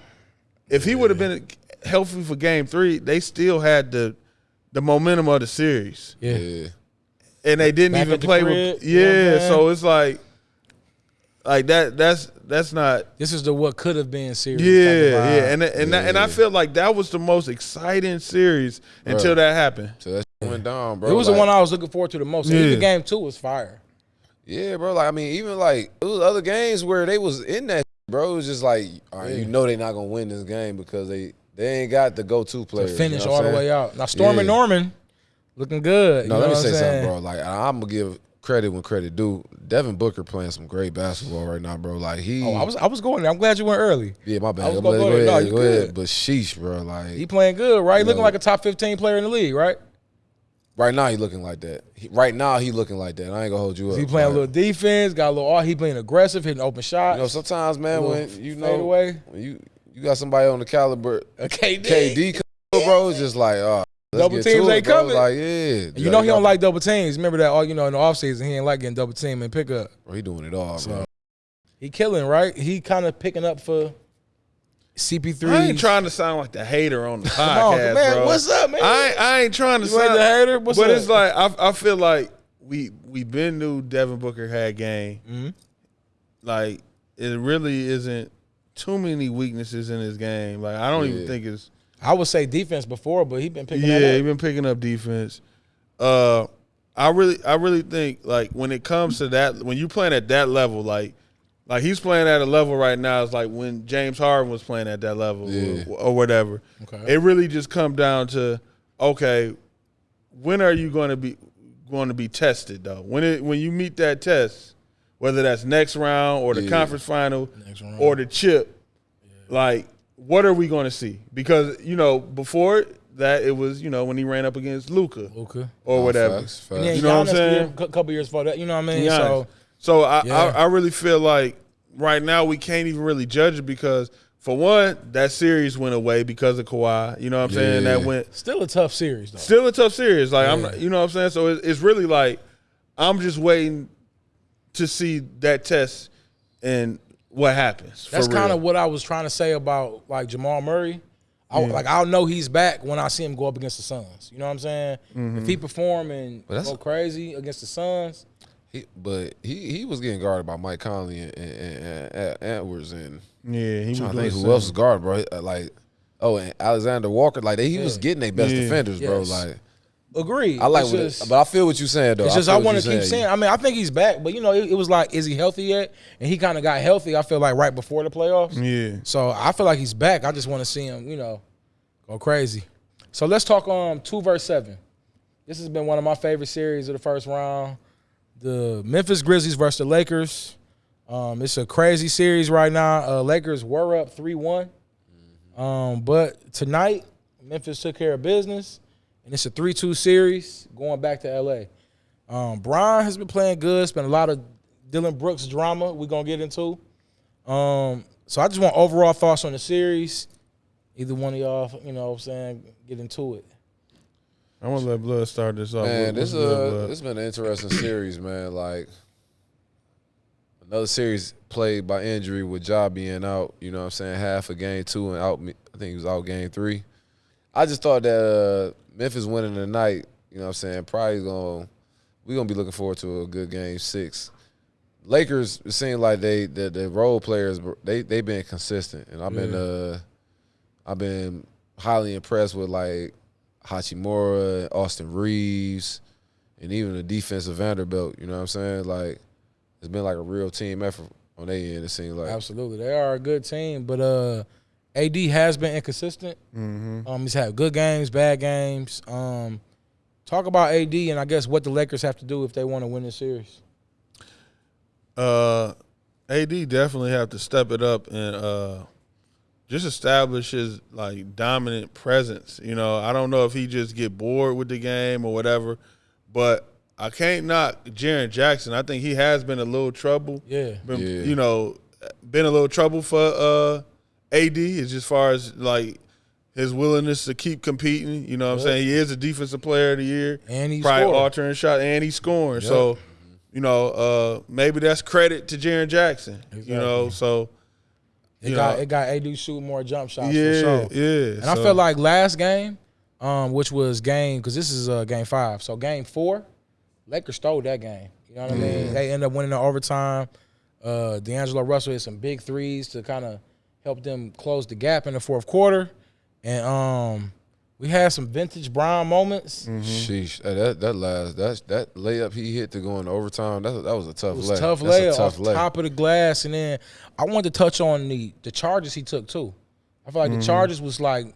If he would have been healthy for game three, they still had the the momentum of the series, Yeah. Yeah. and they didn't Back even play crib, with. you know Yeah, so it's like, like that. That's that's not. This is the what could have been series. Yeah, type of vibe. yeah, and and that- and I Yeah. feel like that was the most exciting series until Bruh. that happened. So that shit went down, bro. it was Like, the one I was looking forward to the most. And Yeah. Even game two was fire. Yeah, bro. Like I mean, even like it was other games where they was in that, bro. It was just like, all right, Yeah. you know, they're not gonna win this game because they they ain't got the go to To finish you know what all the way out. Now Storm and Norman looking good. No, you let know me say I'm something, bro. Like I'm gonna give credit when credit due. Devin Booker playing some great basketball right now, bro. Like he, Oh, I was I was going there. I'm glad you went early. yeah, my bad. I bad. was Go, gonna go go ahead, No, you go ahead. good. But sheesh, bro. Like He playing good, right? Looking No. like a top 15 player in the league, right? right now, he looking like that. He, right now, he looking like that. I ain't gonna hold you up. He playing a little defense, got a little. Oh, he playing aggressive, hitting open shots. You know, sometimes, man, when you know away. when you you got somebody on the caliber a KD. KD, bro, it's just like, oh, let's Double teams to ain't it, bro. coming. Like, yeah, And you know he don't like double teams. Remember that? All you know in the offseason, he ain't like getting double team and pick up. Bro, he doing it all, bro. He killing, right? He kind of picking up for CP3. I ain't trying to sound like the hater on the Come on, podcast, man. bro. What's up, man? I ain't, I ain't trying to You ain't sound the hater? What's but up? it's like I, I feel like we we been knew Devin Booker had game. Mhm. Like it really isn't too many weaknesses in his game. Like I don't even think it's I would say defense before, but he been picking yeah. that He up. been picking up defense. Uh, I really I really think like when it comes to that when you playing at that level like. Like he's playing at a level right now. It's like when James Harden was playing at that level, Yeah. or, or whatever. Okay. It really just come down to, okay, when are you going to be going to be tested though? When it when you meet that test, whether that's next round or the Yeah. conference final Next round. or the chip. Like, what are we going to see? Because you know, before that, it was you know when he ran up against Luca Luka. or Nah, whatever. facts, facts. And then You know what I'm saying? year- cou- couple years before that, you know what I mean? Giannis. So So I, Yeah. I I really feel like right now we can't even really judge it because for one, that series went away because of Kawhi. You know what I'm saying? That went still a tough series though. still a tough series. Like I'm, you know what I'm saying. So it's, it's really like I'm just waiting to see that test and what happens. That's kind of what I was trying to say about like Jamal Murray. I, Like I'll know he's back when I see him go up against the Suns. You know what I'm saying? Mm-hmm. If he perform and But that's- go crazy against the Suns, He, but he he was getting guarded by Mike Conley and, and, and, and Edwards and yeah. He was trying to think who else was same. guarded, bro. Uh, Like oh, and Alexander Walker, like they, he was getting their best Yeah. defenders, bro. Yes. Like agreed. I like, It's what just- it, but I feel what you're saying though. It's just feel I want to keep saying. I mean, I think he's back, but you know, it, it was like, is he healthy yet? And he kind of got healthy. I feel like right before the playoffs. Yeah. So I feel like he's back. I just want to see him, you know, go crazy. So let's talk um two verse seven. This has been one of my favorite series of the first round. The Memphis Grizzlies versus the Lakers. Um, it's a crazy series right now. Uh, Lakers were up three one, um, but tonight Memphis took care of business, and it's a three two series going back to LA. Um, Brian has been playing good. It's been a lot of Dillon Brooks drama. We're gonna get into. Um, so I just want overall thoughts on the series. Either one of y'all, you know what I'm saying, get into it. I'm gonna let Blood start this off. Man, this what's good, uh, Blood? this been an interesting series, man. Like another series played by injury with Ja being out. You know what I'm saying? Half of game two and out. I think he was out game three. I just thought that uh, Memphis winning tonight. You know what I'm saying? Probably gonna we gonna be looking forward to a good game six. Lakers it seems like they the, the role players they they been consistent and I've been uh I've been highly impressed with like Hachimura, Austin Reaves, and even the defensive Vanderbilt. You know what I'm saying? Like it's been like a real team effort on their end. It seems like Absolutely, they are a good team, but uh, AD has been inconsistent. Mm-hmm. Um, he's had good games, bad games. Um, talk about AD and I guess what the Lakers have to do if they want to win this series. Uh, AD definitely have to step it up and uh, just establish his like dominant presence. You know, I don't know if he just get bored with the game or whatever, but I can't knock Jaren Jackson. I think he has been a little trouble. Yeah, Been, Yeah. You know, been a little trouble for uh, AD is as far as like his willingness to keep competing. You know what I'm saying? He is a defensive player of the year and he's probably scored. altering shot and he's scoring. Yep. So, you know, uh, maybe that's credit to Jaren Jackson. You know, so It got know. it got AD shooting more jump shots. yeah, for sure. yeah. And I felt like last game, um, which was game because this is uh, game five. So game four, Lakers stole that game. You know what I mean? They end up winning the overtime. Uh, D'Angelo Russell hit some big threes to kind of help them close the gap in the fourth quarter, and um, we had some vintage Brown moments. Sheesh, Hey, that that last that that layup he hit to go into overtime. That that was a tough It was lay. tough That's a layup tough off lay. top of the glass, and then I wanted to touch on the the charges he took too. I feel like the charges was like,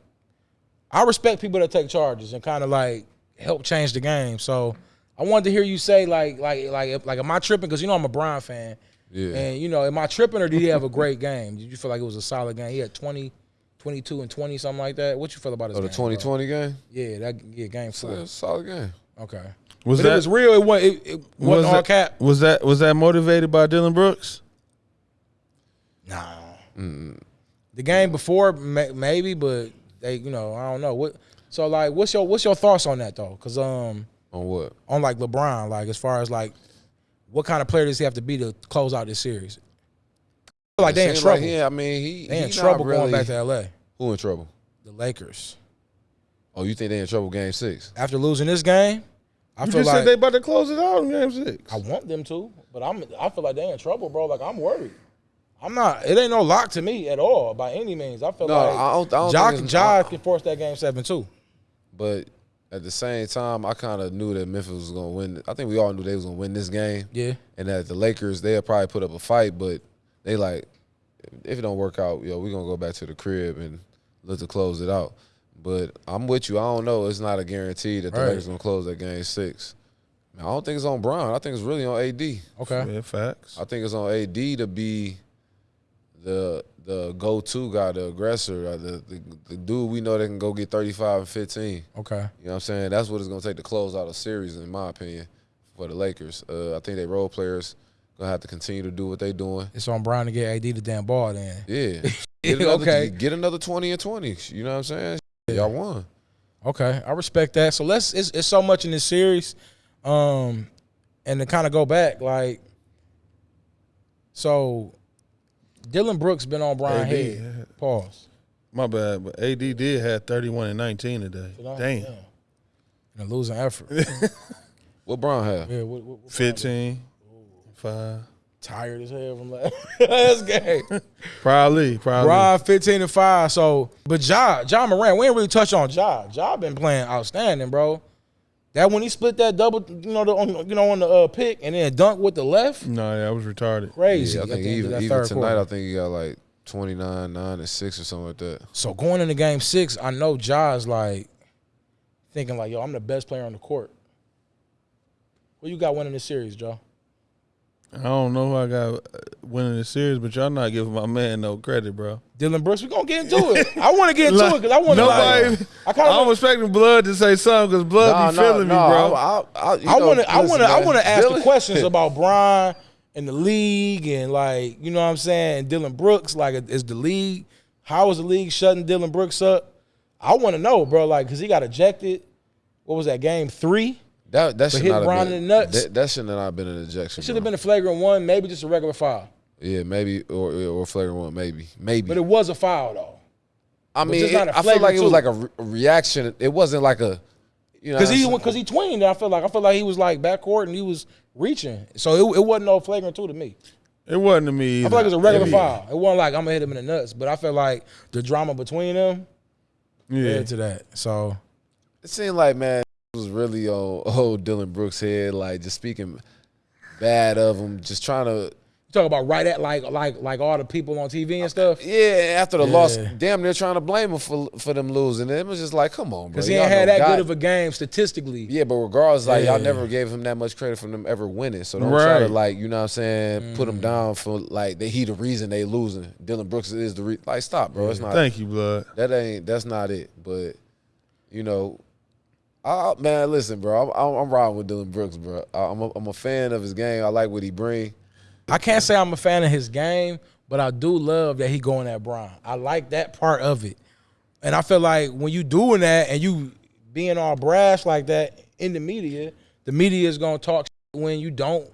I respect people that take charges and kind of like help change the game. So I wanted to hear you say like like like like am I tripping? Because you know I'm a Brown fan, Yeah. and you know am I tripping or did he have a great game? Did you feel like it was a solid game? He had 20, 22 and twenty something like that. What you feel about his Oh, the game, bro? 2020 game. Yeah, that yeah game Yeah, four. it's a solid game. Okay, was but that it was real. It wasn't. It, it wasn't was all that, cap. Was that was that motivated by Dillon Brooks? Nah. The game before, may, maybe, but they, you know, I don't know what. So like, what's your what's your thoughts on that though? Because um, On what? on like LeBron, like as far as like, what kind of player does he have to be to close out this series? I feel like they in trouble. yeah, I mean, he they he in trouble really, going back to LA. Who in trouble? The Lakers Oh, you think they in trouble game six? after losing this game, I You feel just like said they about to close it out in Game Six. I want them to, but I'm I feel like they in trouble, bro. Like I'm worried. I'm not. It ain't no lock to me at all by any means. I feel No, like I don't- I don't it's- I- can force that game seven too. But at the same time, I kind of knew that Memphis was going to win. I think we all knew they was going to win this game, Yeah. and that the Lakers they'll probably put up a fight, but they like if it don't work out, yo, we gonna go back to the crib and look to close it out. But I'm with you. I don't know. It's not a guarantee that the Right. Lakers gonna close that game six. I don't think it's on Brown. I think it's really on AD. Okay. Yeah, facts. I think it's on AD to be the the go to guy, the aggressor, uh, the, the the dude we know that can go get thirty five and fifteen. Okay. You know what I'm saying? That's what it's gonna take to close out a series, in my opinion, for the Lakers. Uh, I think they role players gonna have to continue to do what they're doing. It's on Brian to get AD the damn ball then. Yeah. Get another, Okay. Get another twenty and twenty. You know what I'm saying? Y'all won. Okay, I respect that. So let's it's, it's so much in this series, um, and to kind of go back, like, so Dillon Brooks been on Brian AD, Head. Pause. My bad, but AD did have 31 and 19 today. Damn. In a losing effort. What Brown have? yeah, what, what, what 15, 5. tired as hell from last, last game. Probably, probably. Brian 15 and 5. So, but Ja, Ja Morant, we ain't really touch on Ja. Ja been playing outstanding, bro. That when he split that double, you know, the, on, you know, on the uh, pick and then dunk with the left, No, yeah, I was retarded. crazy. Yeah, I think the end of even, even tonight, quarter. I think he got like 29, 9, and 6 or something like that. So going into game six, I know Ja's like thinking like, yo, I'm the best player on the court. Who you got winning this series, Joe? I don't know who I got uh, winning the series, but y'all not giving my man no credit, bro. Dillon Brooks. We gonna get into it. I want to get into it because I want to. Nobody. Like, I kind I'm of. expecting Blood to say something because Blood be feeling me, bro. I, I, I want to. I want to. I man, want to ask the questions about Brian and the league and like you know what I'm saying. And Dillon Brooks, like, is the league? How is the league shutting Dillon Brooks up? I want to know, bro. Like, cause he got ejected. What was that game three? That that should hit not have been, in the nuts. That, that should not have been an ejection. Should have been a flagrant one, maybe just a regular foul. Yeah, maybe or or flagrant one, maybe, maybe. But it was a foul though. I mean, just it- not a I feel like flagrant it was like a, re- reaction. It wasn't like a, you know, Because he what I'm because he tweened. I feel like I feel like he was like backcourt and he was reaching. So it, it wasn't no flagrant two to me. It wasn't to me. I feel like it was a regular yeah. foul. It wasn't like I'm gonna hit him in the nuts. But I felt like the drama between them Yeah. led to that. So It seemed like man it was really on old Dillon Brooks' head, like just speaking bad of him, just trying to. talk about right at like like like all the people on TV and stuff. Yeah, after the loss, damn, they're trying to blame him for for them losing. It was just like, come on, bro. Because he ain't had that God- good of a game statistically. Yeah, but regardless, like y'all never gave him that much credit for them ever winning. So don't try to like, you know what I'm saying, Mm. put him down for like that he the reason they losing. Dillon Brooks is the re- like stop, bro. It's not Thank you, Blood. that ain't that's not it. But you know, I, man, listen, bro. I'm, I'm, I'm riding with Dillon Brooks, bro. I- I'm a, I'm a fan of his game. I like what he bring. I can't say I'm a fan of his game, but I do love that he going at Brian. I like that part of it. And I feel like when you doing that and you being all brash like that in the media, the media is gonna talk when you don't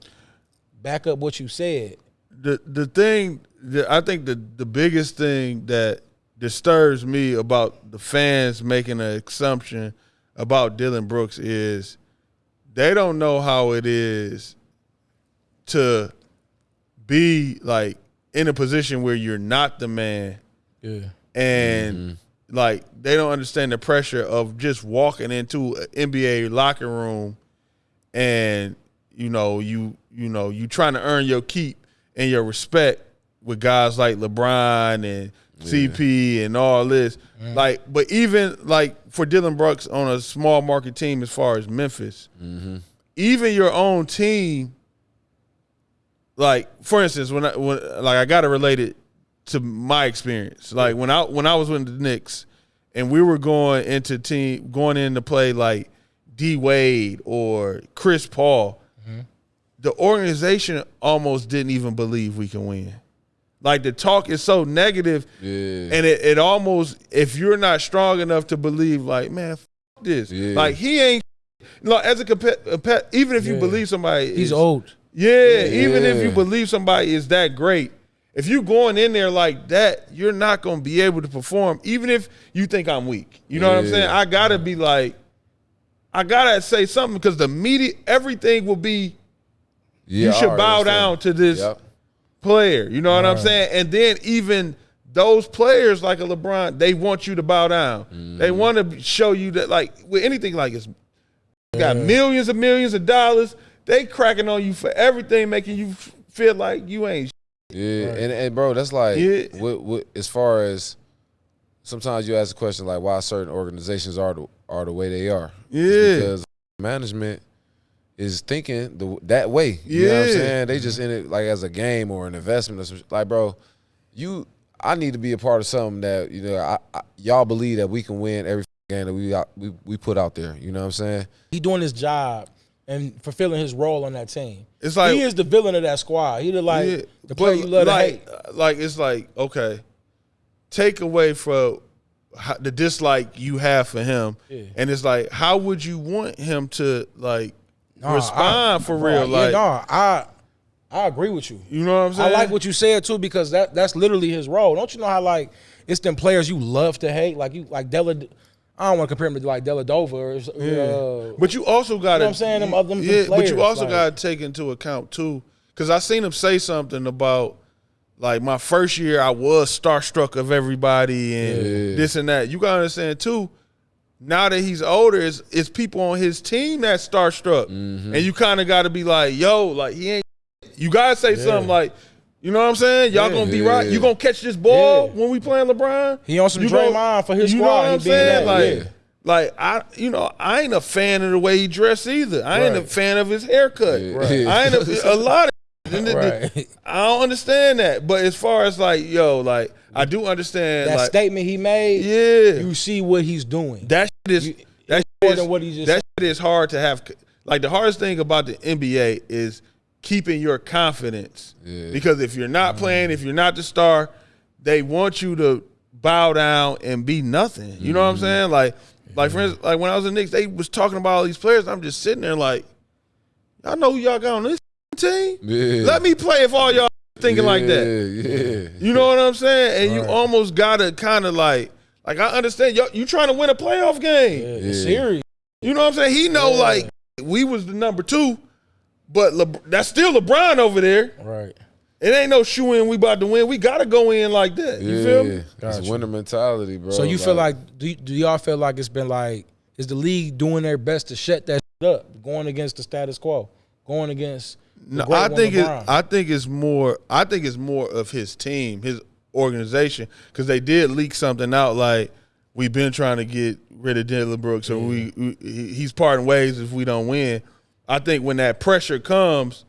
back up what you said. the the thing that I think the the biggest thing that disturbs me about the fans making an assumption about Dillon Brooks is they don't know how it is to be like in a position where you're not the man Yeah. and mm-hmm. like they don't understand the pressure of just walking into an NBA locker room and you know you you know you trying to earn your keep and your respect with guys like LeBron and CP and all this. Mm. Like but even like for Dillon Brooks on a small market team as far as Memphis mm-hmm. even your own team like for instance when I when like I got relate it to my experience. Like when I when I was with the Knicks and we were going into team going in to play like D Wade or Chris Paul, mm-hmm. the organization almost didn't even believe we can win. Like the talk is so negative, Yeah. and it, it almost if you're not strong enough to believe, like man, f- this, Yeah. like he ain't. Like as a compet, a pet, even if you Yeah. believe somebody, He's is- old. yeah, even if you believe somebody is that great, if you going in there like that, you're not going to be able to perform. Even if you think I'm weak, you know what I'm saying? I gotta be like, I gotta say something because the media, everything will be. Yeah, you should bow understand. down to this Yep. Player. You know what I'm saying? And then even those players like a LeBron, they want you to bow down. They Mm-hmm. want to show you that, like with anything like this, you got millions and millions of dollars. They cracking on you for everything, making you feel like you ain't. Yeah, and, and bro, that's like Yeah. what, what, as far as sometimes you ask the question like why certain organizations are the, are the way they are. It's Yeah. because management is thinking the, that way. You know what I'm Yeah. saying? They just in it like as a game or an investment or some like, bro, you I need to be a part of something that you know I, I, y'all believe that we can win every game that we out, we we put out there. You know what I'm saying? He doing his job and fulfilling his role on that team. It's like- he is the villain of that squad. He the like Yeah, the player you love like, to hate. Uh, like it's like okay, take away from the dislike you have for him, Yeah. and it's like how would you want him to like Nah, respond I- for real? yeah, like nah, I I agree with you. you know what I'm saying? I like what you said too because that that's literally his role. Don't you know how like it's them players you love to hate, like you like Della. I don't want to compare him to like Dellavedova or uh, But you also got to, what I'm saying? Them other- them yeah. But you also like- got to take into account too, because I seen him say something about like my first year, I was starstruck of everybody and Yeah. this and that. You got to understand too. Now that he's older, it's, it's people on his team that's starstruck, Mm-hmm. and you kind of got to be like, "Yo, like he ain't." You gotta say something like, "You know what I'm saying? Y'all Yeah. gonna be right. You gonna catch this ball Yeah. when we playing LeBron? He on some You Draymond for his you know squad. what I'm saying? that, Like, yeah. like I, you know, I ain't a fan of the way he dressed either. I ain't a fan of his haircut. Yeah. Right. I ain't a, a lot of. and the- the- Right. I don't understand that. But as far as like, yo, like I do understand. that like, statement he made. yeah, you see what he's doing. that shit is You- that more shit is, than what he just that shit is hard to have. Like the hardest thing about the NBA is keeping your confidence. Yeah. Because if you're not playing, if you're not the star, they want you to bow down and be nothing. You know what I'm Mm-hmm. saying? Like, like for instance, like when I was in Knicks, they was talking about all these players. I'm just sitting there like, y'all know who y'all got on this team. Yeah. Let me play if all y'all thinking like that. Yeah. You know what I'm saying? And you Right. almost gotta kind of like, like I understand you you trying to win a playoff game. Yeah, Yeah. it's serious. You know what I'm saying? He know Yeah. like we was the number two, but Le- that's still LeBron over there. Right. It ain't no shoe in. We about to win. We gotta go in like that. You feel me? It's Gotcha. a winner mentality, bro. So you feel like do, y- do y'all feel like it's been like is the league doing their best to shut that up, going against the status quo, going against the No, I think it, I think it's more. I think it's more of his team, his organization, because they did leak something out like we've been trying to get rid of Dillon Brooks, or we, we he's parting ways if we don't win. I think when that pressure comes,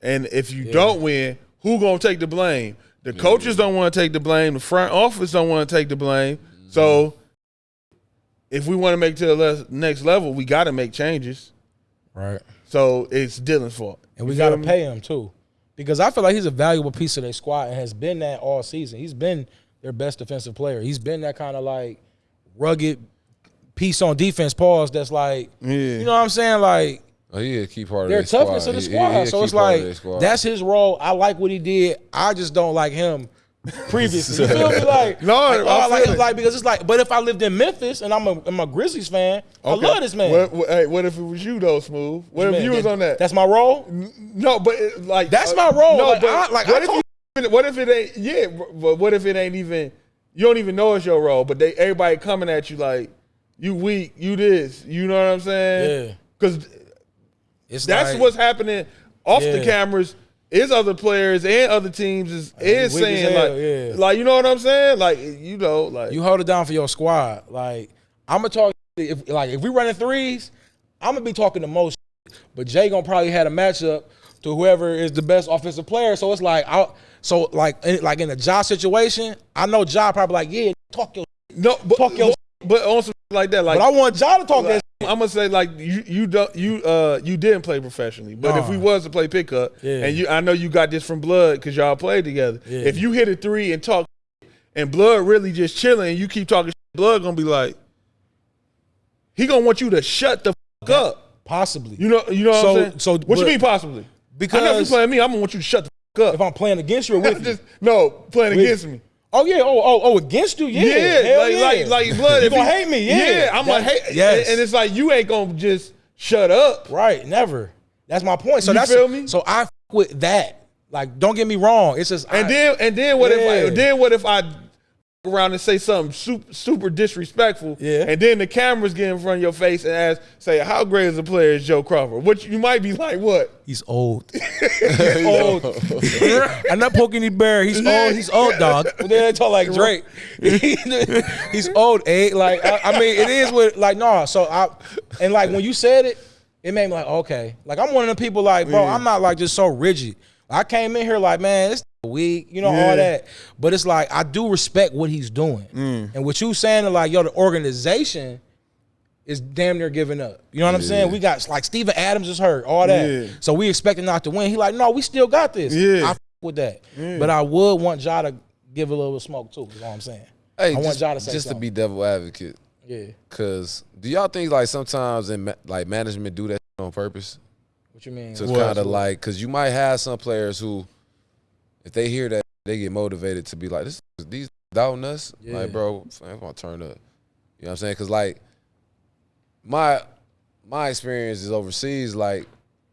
and if you don't win, who gonna take the blame? The coaches don't want to take the blame. The front office don't want to take the blame. So if we want to make to the next level, we got to make changes. right. So it's Dillon's fault. And we got to pay him too, because I feel like he's a valuable piece of their squad and has been that all season. He's been their best defensive player. He's been that kind of like rugged piece on defense. Pause. That's like, Yeah. you know what I'm saying? Like oh, he a key part of their their squad. toughness of the He- he- squad. he so it's like that's his role. I like what he did. I just don't like him previously. You feel me? Like No, like, I oh, I like, it. like because it's like. But if I lived in Memphis and I'm a, I'm a Grizzlies fan, I love this man. What, what, hey, what if it was you though, Smooth? What if Man, you was on that? That's my role. no, but it, like That's uh, my role. No, Like, but I- like, what I if you, what if it ain't? Yeah, but what if it ain't even? You don't even know it's your role, but they everybody coming at you like you weak, you this. You know what I'm saying? Yeah. Because It's that's like, what's happening off the cameras. Is other players and other teams is is saying hell, like, yeah. like you know what I'm saying? Like you know, like you hold it down for your squad. Like I'm gonna talk. If like if we running threes, I'm gonna be talking the most. But Ja gonna probably had a matchup to whoever is the best offensive player. So it's like I so like in, like in a job situation, I know Ja probably like yeah talk your. no, but, Talk your- but on some like that, like But I want Ja to talk Like, that. I'm gonna say like you you don't you uh you didn't play professionally, but if we was to play pickup, Yeah. and you I know you got this from Blood because y'all played together. Yeah. If you hit a three and talk, and Blood really just chilling, and you keep talking, Blood gonna be like, he gonna want you to shut the fuck up. Possibly. You know you know what So- I'm saying? so, what you mean possibly? Because- I know if you playing me, I'm gonna want you to shut the fuck if. I'm playing against you or with you. no playing With- against me. Oh yeah. Oh oh oh against you. Yeah. Yeah, like, yeah. like like blood. You gonna hate me? Yeah. I'm gonna That- hate. yes. and, it's like you ain't gonna just shut up. Right, never. That's my point. So You that's feel me? So I f- with that. Like, don't get me wrong. It's just And I- then and then what if I, then what if I around and say something super, super disrespectful, Yeah. and then the cameras get in front of your face and ask, say, how great is a player is Joe Crawford? Which you might be like, what? he's old. he's old. I'm not poking any bear. He's old. He's old, dog. But then they talk like Drake. he's old, eh? Like I, I mean, it is what like no. So I and like when you said it, it made me like, okay. Like I'm one of the people like, bro, I'm not like just so rigid. I came in here like, man, it's weak, you know, Yeah. all that. But it's like I do respect what he's doing. Mm. And what you saying like, yo, the organization is damn near giving up. You know what I'm saying? We got like Steven Adams is hurt, all that. Yeah. So we expecting not to win. He like, no, we still got this. Yeah. I f- with that. But I would want Ja to give a little smoke too, is all I'm saying. Hey, I want just, Ja to say just to be devil advocate, Yeah. cause do y'all think like sometimes in ma- like management do that on purpose What you mean? to What? kind of like, cause you might have some players who, if they hear that, they get motivated to be like, this these doubting us, Yeah. like bro, I'm gonna turn up. You know what I'm saying? Cause like my my experience is overseas, like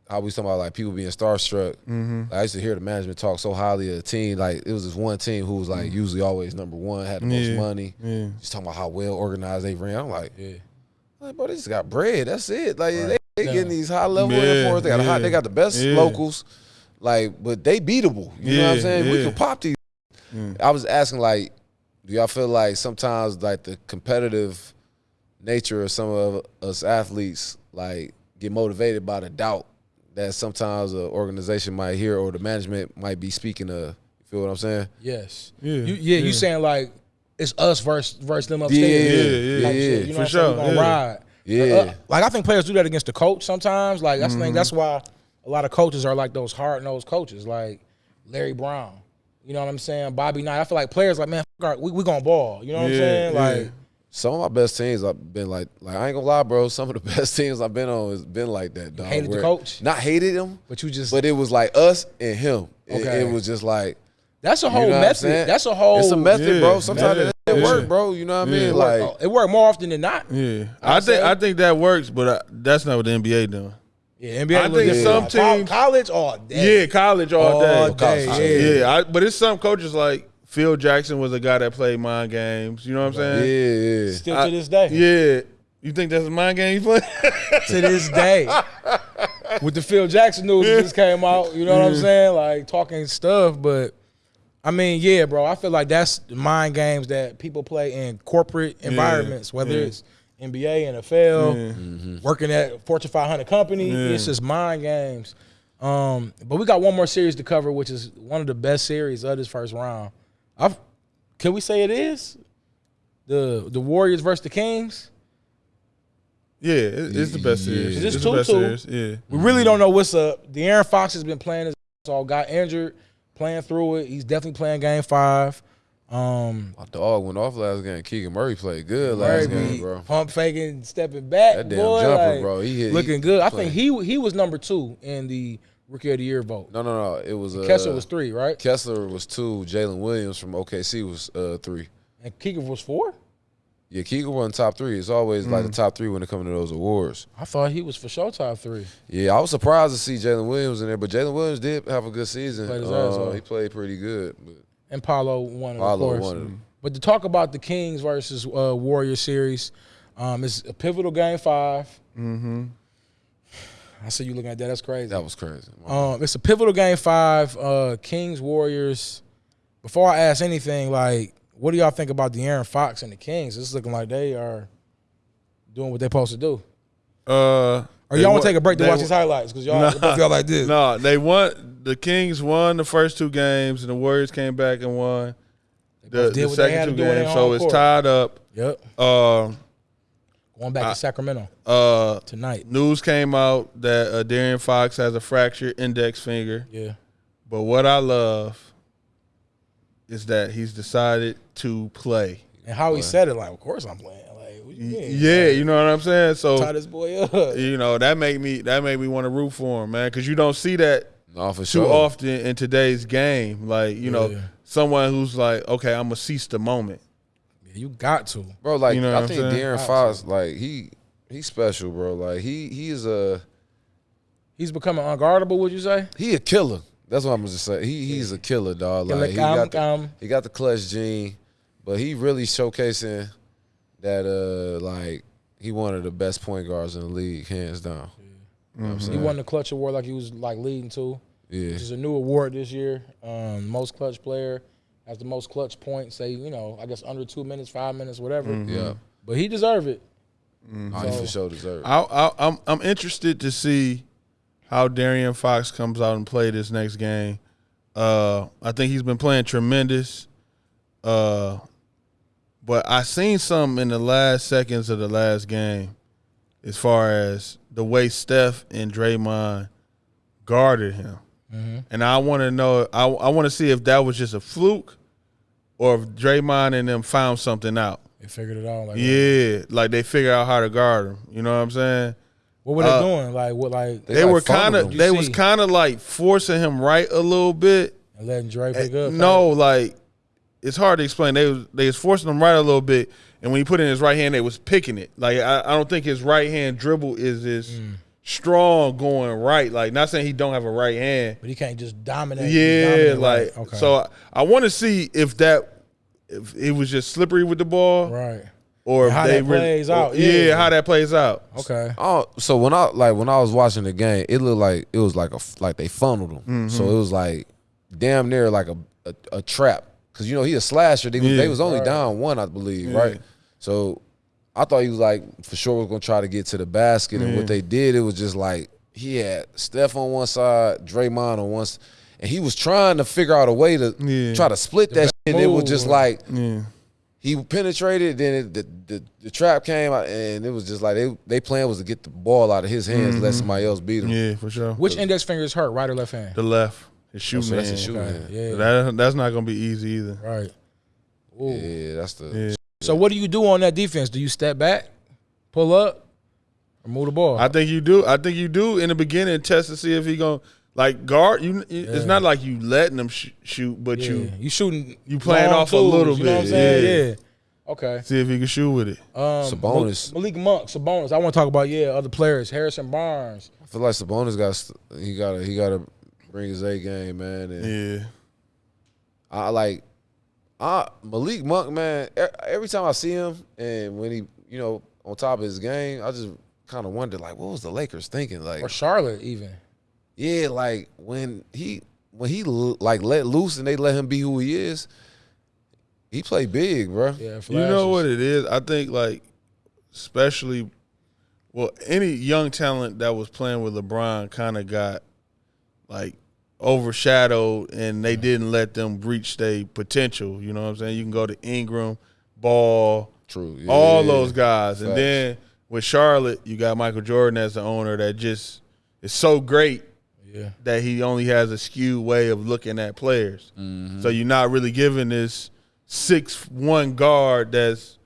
how we talking about like people being starstruck. Mm-hmm. Like, I used to hear the management talk so highly of a team. Like it was this one team who was like usually always number one, had the most money. Yeah. Just talking about how well organized they ran. I'm like, Yeah. like, bro, they just got bread. That's it. Like they, they Yeah. getting these high level Yeah. They got they got the best Yeah. locals. Like, but they beatable. You know what I'm Yeah, saying? We can pop these. Mm. I was asking like, do y'all feel like sometimes like the competitive nature of some of us athletes like get motivated by the doubt that sometimes an organization might hear or the management might be speaking of. You feel what I'm saying? Yes. Yeah, You, yeah, yeah. you saying like it's us versus versus them Yeah, upstairs. yeah, Type yeah, shit, you know for what I'm saying? We sure, gonna yeah. ride. Yeah. Uh, like I think players do that against the coach sometimes. Like that's the Mm-hmm. thing. That's why a lot of coaches are like those hard nosed coaches, like Larry Brown. You know what I'm saying? Bobby Knight. I feel like players like man, fuck our- we we gonna ball. You know what I'm Yeah, saying? yeah. Like Some of my best teams I've been like, like I ain't gonna lie, bro. Some of the best teams I've been on has been like that. Dog, hated the coach? Not hated him, but you just but it was like us and him. Okay. it was just like that's a you whole know what I'm method. That's a whole. It's a method, Yeah, bro. Sometimes method. it, it Yeah. work, bro. You know what I mean? Like it work more often than not. Yeah, I'd I think say- I think that works, but uh, that's not what the NBA doing. Yeah, NBA. I a think different. some Col- teams- college all day. Yeah, college all, All day. day, yeah. I, but it's some coaches like Phil Jackson was a guy that played mind games. You know what I'm saying? yeah. Still I- to this day. Yeah. You think that's a mind game he played? to this day. With the Phil Jackson news that just came out, you know what I'm saying? Like talking stuff, but I mean, yeah, bro. I feel like that's mind games that people play in corporate environments, whether yeah. it's NBA, NFL, Yeah. working at Fortune 500 company. Yeah. It's just mind games. Um, but we got one more series to cover, which is one of the best series of this first round. I've, can we say it is the the Warriors versus the Kings? yeah, it, it's the best series. Is this It's the best 2-2? series. Yeah. We really don't know what's up. De'Aaron Fox has been playing his ass off, got injured, playing through it. He's definitely playing game five. Um, My dog went off last game. Keegan Murray played good Murray last game, bro. pump faking, stepping back. That damn boy, jumper, like, bro. He hit, looking he good. I think he he was number two in the rookie of the year vote. No, no, no. It was uh, Kessler was three, right? Kessler was two. Jalen Williams from OKC was uh, three. And Keegan was four. Yeah, Keegan won top three. It's always like the Mm. top three when it comes to those awards. I thought he was for sure top three. Yeah, I was surprised to see Jalen Williams in there, but Jalen Williams did have a good season. Played Uh, he played pretty good. But And Paolo won it, of Paolo course. won it. But to talk about the Kings versus uh, Warrior series, um, it's a pivotal game 5 Mm-hmm. I see you looking at that. That's crazy. That was crazy. Um, it's a pivotal game five. Uh, Kings Warriors. Before I ask anything, like, what do y'all think about De'Aaron Fox and the Kings? It's looking like they are doing what they're supposed to do. Uh, Or y'all want to take a break to watch these highlights because y'all both y'all like this. No, they won. The Kings won the first two games, and the Warriors came back and won the, the what they had second two do in their games. So it's court. tied up. Yep. Um, Going back to Sacramento uh, tonight. news came out that uh, De'Aaron Fox has a fractured index finger. Yeah. But what I love is that he's decided to play. And how he said it, like, of course I'm playing. Like, what you mean? Yeah, you know what I'm saying. Tie So this boy up. you know that made me that made me want to root for him, man, because you don't see that No, for too sure. often in today's game. Like you know, someone who's like, okay, I'm gonna seize the moment. Yeah, you got to. Bro, like You know I what I'm think saying? De'Aaron Fox, like he he's special, bro. Like he he is a He's becoming unguardable, would you say? he a killer. That's what I'm gonna just say. He he's a killer, dog. Like he got the, he got the clutch gene, but he really showcasing that uh like he one of the best point guards in the league, hands down. You know what I'm He won the clutch award like he was like leading to. Yeah. which is a new award this year. Um, most clutch player has the most clutch points. Say, you know, I guess under two minutes, five minutes, whatever. Yeah. But he deserved it. Oh, he for sure deserved. it. I, I, I'm I'm interested to see how De'Aaron Fox comes out and play this next game. Uh, I think he's been playing tremendous. Uh, but I seen something in the last seconds of the last game, as far as the way Steph and Draymond guarded him, and I want to know. I I want to see if that was just a fluke, or if Draymond and them found something out. They figured it out. Like, Yeah, like they figure out how to guard him. You know what I'm saying? What were they Uh, doing? Like what? Like They They, like were kind of they was kind of like forcing him right a little bit. and letting Dre pick up? no, like it's hard to explain. They was they was forcing him right a little bit, and when he put it in his right hand, they was picking it. Like I, I don't think his right hand dribble is as Mm. strong going right. Like not saying he don't have a right hand. but he can't just dominate. Yeah, dominate, like right. okay. so. I, I want to see if that if it was just slippery with the ball, right. or And if how they that really- plays out, Yeah, yeah. how that plays out. Okay. Oh, so when I like when I was watching the game, it looked like it was like a like they funneled him. Mm-hmm. So it was like damn near like a a, a trap because you know he a slasher. They, was Yeah. they was only Right. down one, I believe, Yeah. right? So I thought he was like for sure was gonna try to get to the basket, and Yeah. what they did, it was just like he had Steph on one side, Draymond on one, and he was trying to figure out a way to Yeah. try to split that. shit, and it was just like Yeah. he penetrated, then it, the, the the trap came out, and it was just like they they plan was to get the ball out of his hands, let mm-hmm. somebody else beat him. Yeah, for sure. Which index finger is hurt? Right or left hand? The left, his Oh, shooting man. that's a hand. shooting Okay, hand. Yeah. That that's not gonna be easy either. right. Ooh. Yeah, that's the. Yeah. So what do you do on that defense? Do you step back, pull up, or move the ball? I think you do. I think you do in the beginning test to see if he gonna like guard. You, it's not like you letting him sh- shoot, but yeah. you you shooting. you playing long off a twos, little You know what I'm bit, saying? yeah. Yeah. Okay. see if he can shoot with it. Um, Sabonis. Malik Monk, Sabonis. I want to talk about yeah other players. Harrison Barnes. I feel like Sabonis got he got to he got to bring his A game, man. And Yeah, I like I Malik Monk, man. Every time I see him, and when he you know on top of his game, I just kind of wonder like what was the Lakers thinking? Like Or Charlotte even. yeah, like when he when he like let loose and they let him be who he is. He played big, bro. Yeah, you know what it is. I think like, especially, well, any young talent that was playing with LeBron kind of got like overshadowed, and they didn't let them reach their potential. You know what I'm saying? You can go to Ingram, Ball, True. Yeah, all yeah, those guys. And then with Charlotte, you got Michael Jordan as the owner that just is so great Yeah. that he only has a skewed way of looking at players. Mm-hmm. So you're not really giving this six one guard that's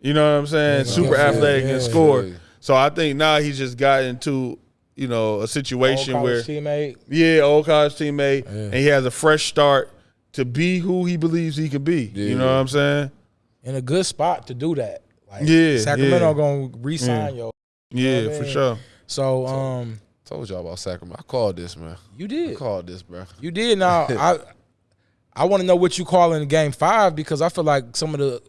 you know what I'm saying, super athletic and score. So I think now he's just gotten into you know a situation Old where teammate. yeah, old college teammate, Yeah. and he has a fresh start to be who he believes he can be. Yeah. You know what I'm saying? in a good spot to do that. Like Yeah, Sacramento yeah. gonna re-sign yo. Yeah, what I for mean? sure. So um, Told y'all about Sacramento. I called this, man. you did. I did, called this, bro. you did. Now I, I want to know what you call in Game Five because I feel like some of the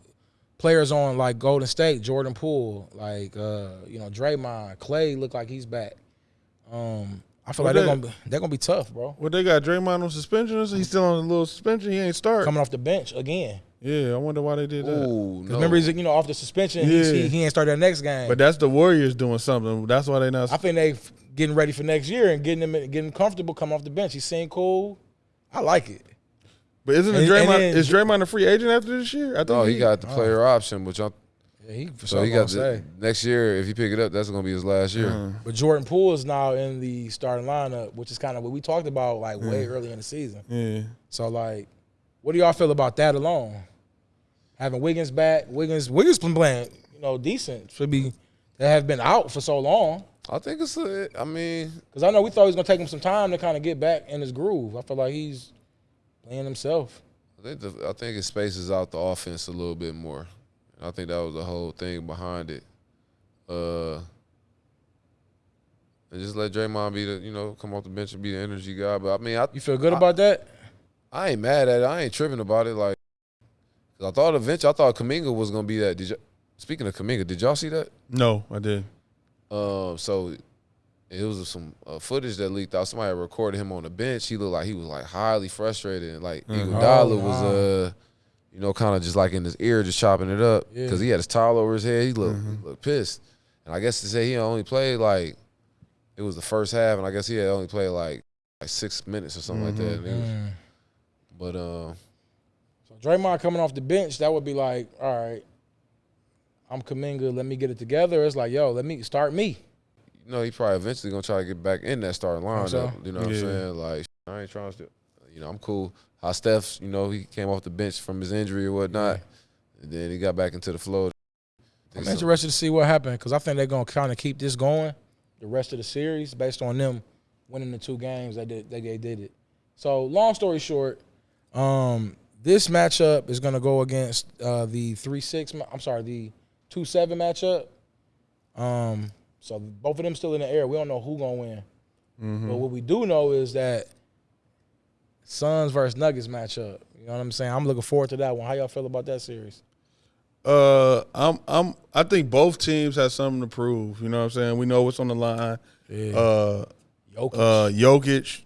players on like Golden State, Jordan Poole, like uh, you know Draymond, Klay, look like he's back. Um, I feel What like they're gonna be, they're gonna be tough, bro. What they got Draymond on suspension? He's still on a little suspension. He ain't start. Coming off the bench again. Yeah, I wonder why they did that. Ooh, no. Remember, he's you know off the suspension. Yeah. he he ain't started that next game. But that's the Warriors doing something. That's why they not. I think they getting ready for next year and getting him getting comfortable coming off the bench. He's seemed cool. I like it. But isn't it And- Draymond? and then- is Draymond a free agent after this year? I think. Oh, he got the player option, which I'm Yeah, he for so he gonna got the, next year. If he pick it up, that's gonna be his last year. Uh-huh. But Jordan Poole is now in the starting lineup, which is kind of what we talked about like way early in the season. Yeah. So like, what do y'all feel about that alone? Having Wiggins back, Wiggins Wiggins been playing, you know, decent. Should be they have been out for so long. I think it's. A, I mean, Because I know we thought he was gonna take him some time to kind of get back in his groove. I feel like he's playing himself. I think the, I think it spaces out the offense a little bit more. I think that was the whole thing behind it. Uh, and just let Draymond be the you know come off the bench and be the energy guy. But I mean, I You feel good about that? I ain't mad at it. I ain't tripping about it. Like, 'cause I thought eventually, I thought Kuminga was gonna be that. Did you? Speaking of Kuminga, did y'all see that? No, I did. Um, so it was some uh, footage that leaked out. Somebody recorded him on the bench. He looked like he was like highly frustrated, and like Mhm. Iguodala Oh, was wow. uh, you know, kind of just like in his ear, just chopping it up Yeah. because he had his towel over his head. He looked, he looked pissed. and I guess to say he only played like it was the first half, and I guess he had only played like like six minutes or something like that. Was- Mm. but uh, So Draymond coming off the bench, that would be like, all right, I'm Kuminga, let me get it together. It's like, yo, let me start me. you know, he probably eventually gonna try to get back in that starting lineup. so? You know what I'm saying? Like I ain't trying to, you know, I'm cool. How Steph, you know, he came off the bench from his injury or whatnot, and then he got back into the flow. I'm interested to see what happened because I think they're gonna kind of keep this going the rest of the series based on them winning the two games they did they, they did it. So long story short, um, this matchup is gonna go against uh, the three six. I'm sorry, the two seven matchup. Um, so both of them still in the air. We don't know who gonna win, but what we do know is that Suns versus Nuggets matchup. You know what I'm saying? I'm looking forward to that one. How y'all feel about that series? Uh, I'm I'm I think both teams have something to prove. You know what I'm saying? We know what's on the line. Uh, Jokic. uh, Jokic,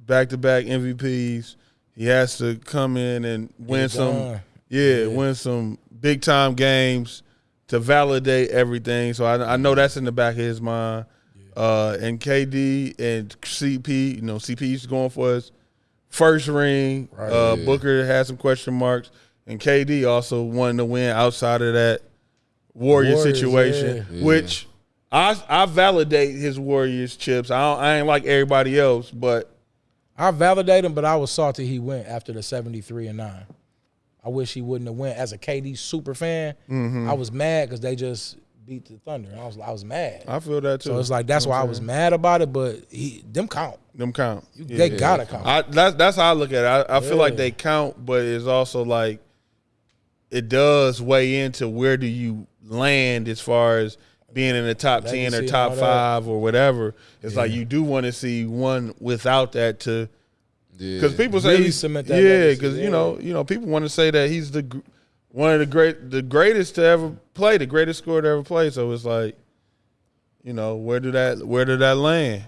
back to back MVPs. He has to come in and win some, done. yeah, win some big time games to validate everything. So I, I know that's in the back of his mind. Uh, and KD and CP, you know, CP's going for his first ring. Right. uh, Yeah. Booker had some question marks, and KD also wanted to win outside of that Warrior Warriors, situation, yeah. which I I validate his Warriors chips. I don't, I ain't like everybody else, but I validate him, but I was salty he went after the 73 and 9. I wish he wouldn't have went as a KD super fan. Mm-hmm. I was mad because they just beat the Thunder. I was I was mad. I feel that too. So it's like that's why I was mad about it, but he them count. them count. You, Yeah. they gotta count. I that's that's how I look at it. I, I feel like they count, but it's also like it does weigh into where do you land as far as being in the top ten or top five or whatever. It's like you do want to see one without that to Yeah. because people say Really he's- cement that yeah, because yeah. you know you know people want to say that he's the gr- one of the great the greatest to ever play, the greatest scorer to ever play. So it's like, you know, where do that where did that land?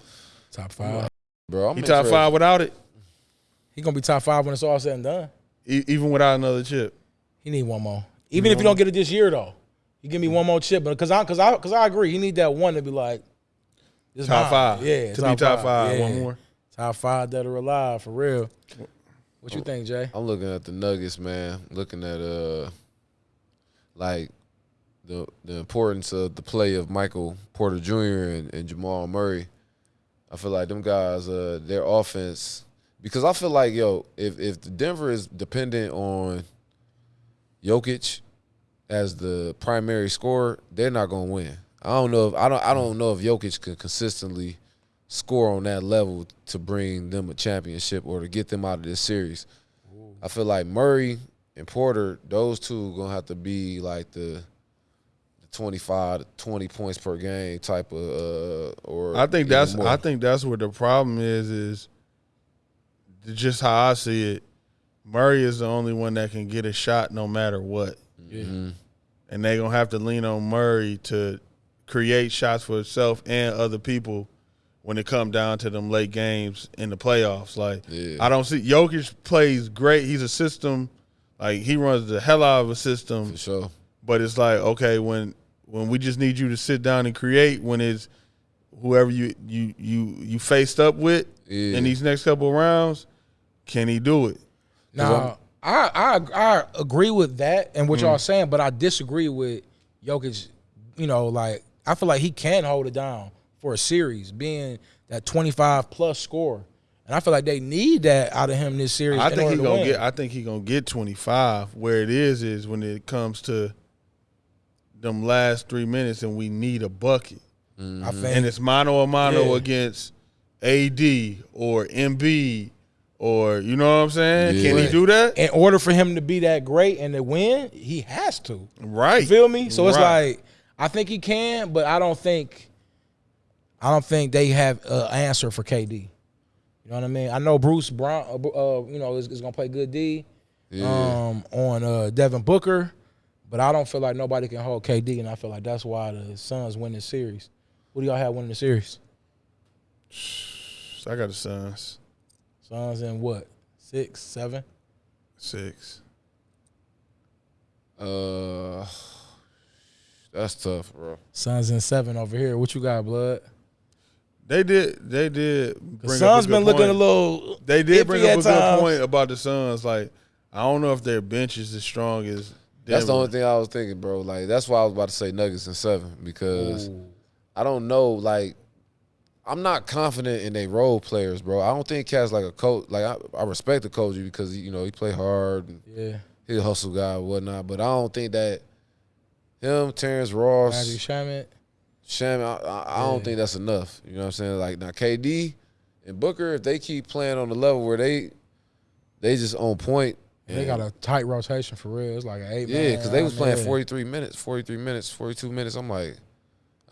top five. bro, I'm He top five without it, He gonna be top five when it's all said and done. e- even without another chip. He need one more. Even if you don't get it this year though. you give me one more chip, but because I because I because I agree, he need that one to be like this Top mine. five, Yeah, to be top five. Yeah. One more. Top five that are alive for real. What you think, Jay? I'm looking at the Nuggets, man. Looking at uh, like the the importance of the play of Michael Porter Jr. and, and Jamal Murray. I feel like them guys, uh, their offense, because I feel like yo, if if the Denver is dependent on Jokic as the primary scorer, they're not gonna win. I don't know if I don't I don't know if Jokic can consistently score on that level to bring them a championship or to get them out of this series. I feel like Murray and Porter, those two gonna have to be like the, the 25 to 20 points per game type of uh or I think that's more. I think that's where the problem is is just how I see it. Murray is the only one that can get a shot no matter what. Mhm. And they're gonna have to lean on Murray to create shots for himself and other people when it come down to them late games in the playoffs. Like Yeah. I don't see Jokic plays great. He's a system, like he runs the hell out of a system. for sure. But it's like, okay, when when we just need you to sit down and create when it's whoever you you you you faced up with Yeah. in these next couple of rounds, can he do it? Now, I, I I agree with that and what hmm. y'all saying, but I disagree with Jokic. You know, like I feel like he can hold it down for a series, being that twenty five plus score, and I feel like they need that out of him this series. I think he's gonna win. get I think he gonna get twenty five. Where it is is when it comes to them last three minutes and we need a bucket. I mm-hmm. think And it's mano a mano Yeah. against AD or MB or you know what I'm saying? Can he do that? in order for him to be that great and to win, he has to. Right. You feel me? So it's like I think he can, but I don't think I don't think they have an answer for KD. You know what I mean? I know Bruce Brown, uh, uh, you know, is, is gonna play good D um, on uh, Devin Booker, but I don't feel like nobody can hold KD, and I feel like that's why the Suns win the series. What do y'all have winning the series? I got the Suns. Suns in what? Six, seven? Six. Uh, That's tough, bro. Suns in seven over here. What you got, blood? They did. They did. The Bring Suns up a been good looking point. a little. They did iffy bring up at a good point about the Suns. Like, I don't know if their bench is as strong as. That's the only thing I was thinking, bro. Like that's why I was about to say Nuggets and seven because I don't know. Like I'm not confident in their role players, bro. I don't think Cat's like a coach. Like I, I respect the coach because you know he play hard and Yeah, he's a hustle guy and whatnot. But I don't think that him, Terrence Ross, Magic Shaman. Sham, I, I, I don't think that's enough. You know what I'm saying? Like now, KD and Booker, if they keep playing on the level where they they just on point. They got a tight rotation for real. It's like an eight. yeah, because they was playing yeah. 43 minutes, 43 minutes, 42 minutes. I'm like,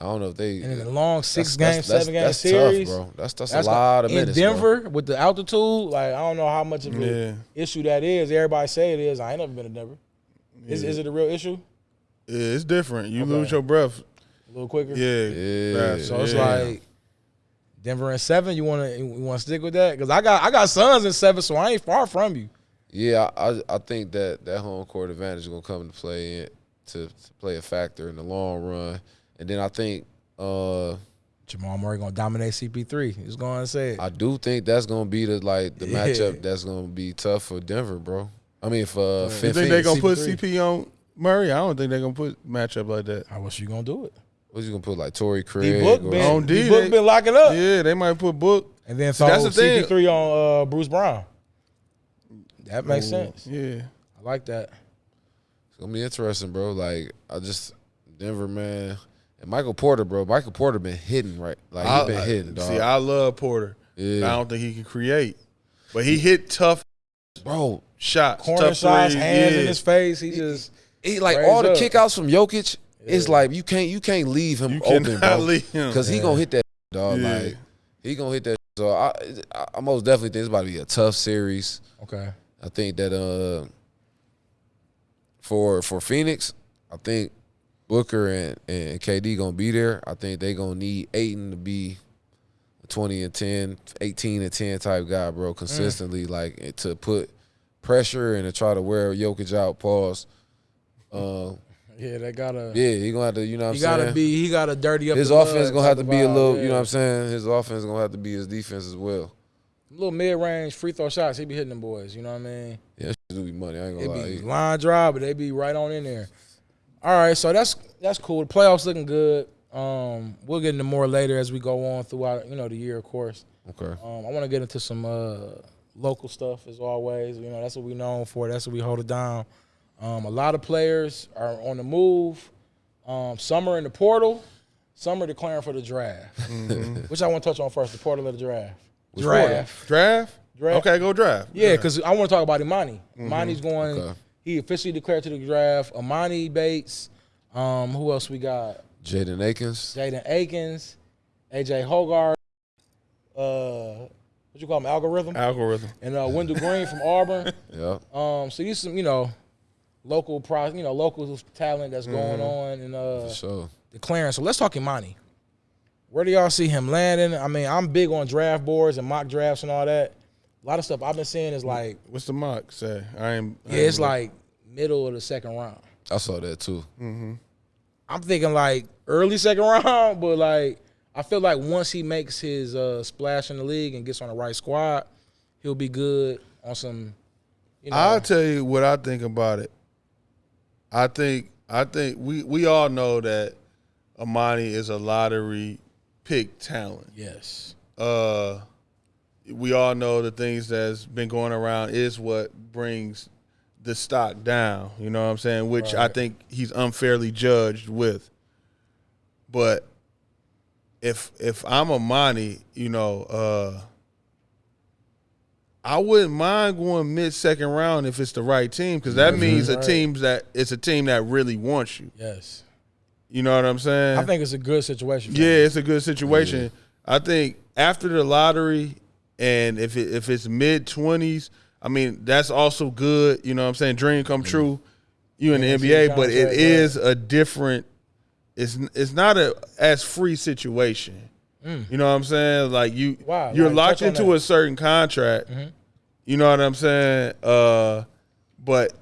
I don't know if they. And in the long six that's- game, that's- seven game that's series. tough, bro. That's that's, That's a lot of in minutes. bro. Denver with the altitude. Like I don't know how much of an Yeah. issue that is. Everybody say it is. I ain't never been to Denver. Is, is it a real issue? Yeah, it's different. You Okay. lose your breath. A little quicker. Yeah. Yeah. So it's Yeah. like Denver and seven. You want to you want to stick with that? Because I got I got Suns in seven, so I ain't far from you. Yeah, I I think that that home court advantage is gonna come into play in, to, to play a factor in the long run, and then I think uh Jamal Murray gonna dominate CP3. He's going to say it. I do think that's gonna be the like the Yeah. matchup that's gonna be tough for Denver, bro. I mean for uh, You think they're gonna put CP3. CP on Murray? I don't think they're gonna put matchup like that. How was you gonna do it? What's you gonna put like Torrey D Craig? Book or- been On D, D Book they- been locking up, Yeah, they might put Book. and then See, throw that's the thing. CP3 on uh, Bruce Brown. That makes sense. Yeah. I like that. It's gonna be interesting, bro. Like I just Denver, man, and Michael Porter, bro. Michael Porter been hitting right, like he I- been I- hitting, dog. See, I love Porter. yeah, I don't think he can create, but he hit tough bro. shots, Corner tough shots, hands yeah. in his face. He just He like all the up. kickouts from Jokic. It's like you can't you can't leave him You open, bro, because he gonna hit that dog. Yeah. Like he gonna hit that. So I, I, I most definitely think it's about to be a tough series. okay. I think that uh for for Phoenix, I think Booker and, and KD gonna be there. I think they gonna need Ayton to be 20 and 10, 18 and 10 type guy, bro, consistently, like to put pressure and to try to wear Jokic out, pause. Uh, Yeah, they gotta. yeah, he gonna have to, you know what I'm he saying? gotta be. He gotta dirty up. his offense gonna have to be a little, vibe, you know what I'm saying? His offense gonna have to be his defense as well. A little mid range free throw shots. He be hitting them boys. You know what I mean? Yeah, that shit do be money. I ain't It gonna lie. be line drive, but they be right on in there. All right, so that's that's cool. The playoffs looking good. Um, we'll get into more later as we go on throughout you know the year, of course. Okay. Um, I want to get into some uh, local stuff as always. You know, that's what we known for. That's what we hold it down. Um, a lot of players are on the move. Um, some are in the portal. Some are declaring for the draft. Which I want to touch on first: the portal of the draft. Which draft. Draft? Draft. Okay, go draft. Yeah, because I want to talk about Emoni. Emoni's going. Okay. He officially declared to the draft. Emoni Bates. Um, who else we got? Jaden Akins. Jaden Akins, AJ Hoggard. Uh, what you call him? Algorithm. Algorithm. and uh, Wendell Green from Auburn. Yeah. Um, so these some you know local pro, you know local talent that's going on and uh, For sure. declaring. So let's talk Emoni. Where do y'all see him landing? I mean, I'm big on draft boards and mock drafts and all that. A lot of stuff I've been seeing is like, What's the mock say? I ain't. I yeah, ain't it's look- like middle of the second round. I saw that too. I'm thinking like early second round, but like I feel like once he makes his uh, splash in the league and gets on the right squad, he'll be good on some. You know, I'll tell you what I think about it. I think I think we we all know that Emoni is a lottery pick talent. yes, Uh, we all know the things that's been going around is what brings the stock down. You know what I'm saying? Which I think he's unfairly judged with. But if if I'm Emoni, you know, uh, I wouldn't mind going mid second round if it's the right team because that mm-hmm. means a Right. team that it's a team that really wants you. yes. You know what I'm saying? I think it's a good situation. For Yeah, him. it's a good situation. I think after the lottery, and if it, if it's mid twenties, I mean that's also good. You know what I'm saying? Dream come mm. true. You in the NBA, but it is a different. It's it's not a as free situation. You know what I'm saying? Like you, Mm. Wow, you're like, locked into that. a certain contract. Mm-hmm. You know what I'm saying? Uh, but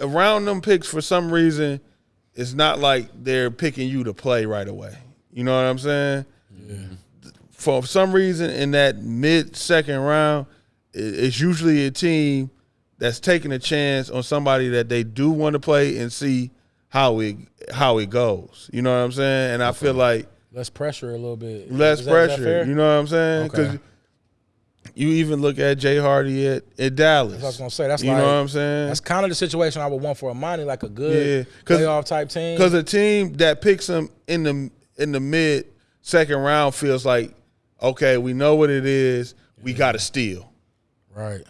around them picks for some reason it's not like they're picking you to play right away. You know what I'm saying? For some reason, in that mid second round, it's usually a team that's taking a chance on somebody that they do want to play and see how it how it goes. You know what I'm saying? And I feel like Less pressure a little bit. less that- pressure. You know what I'm saying? Because Okay. you even look at Jay Hardy at, at Dallas. That's what I was gonna say. That's you like, know what I'm saying? That's kind of the situation I would want for Emoni, like a good Yeah, playoff type team. Because a team that picks him in the in the mid second round feels like, okay, we know what it is. We got to steal. right,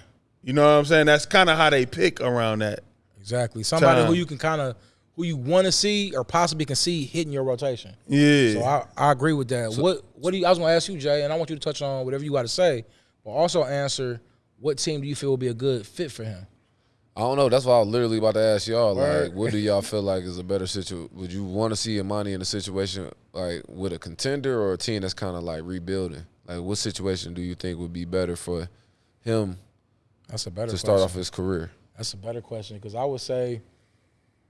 You know what I'm saying? That's kind of how they pick around that. exactly. Somebody Time. who you can kind of who you want to see or possibly can see hitting your rotation. Yeah. So I, I agree with that. what what do you? I was gonna ask you, Jay, and I want you to touch on whatever you got to say, but also answer what team do you feel would be a good fit for him? I don't know. That's why I was literally about to ask y'all. Like, what do y'all feel like is a better situation? Would you want to see Emoni in a situation like with a contender or a team that's kind of like rebuilding? Like, what situation do you think would be better for him That's a better to start question. off his career? That's a better question because I would say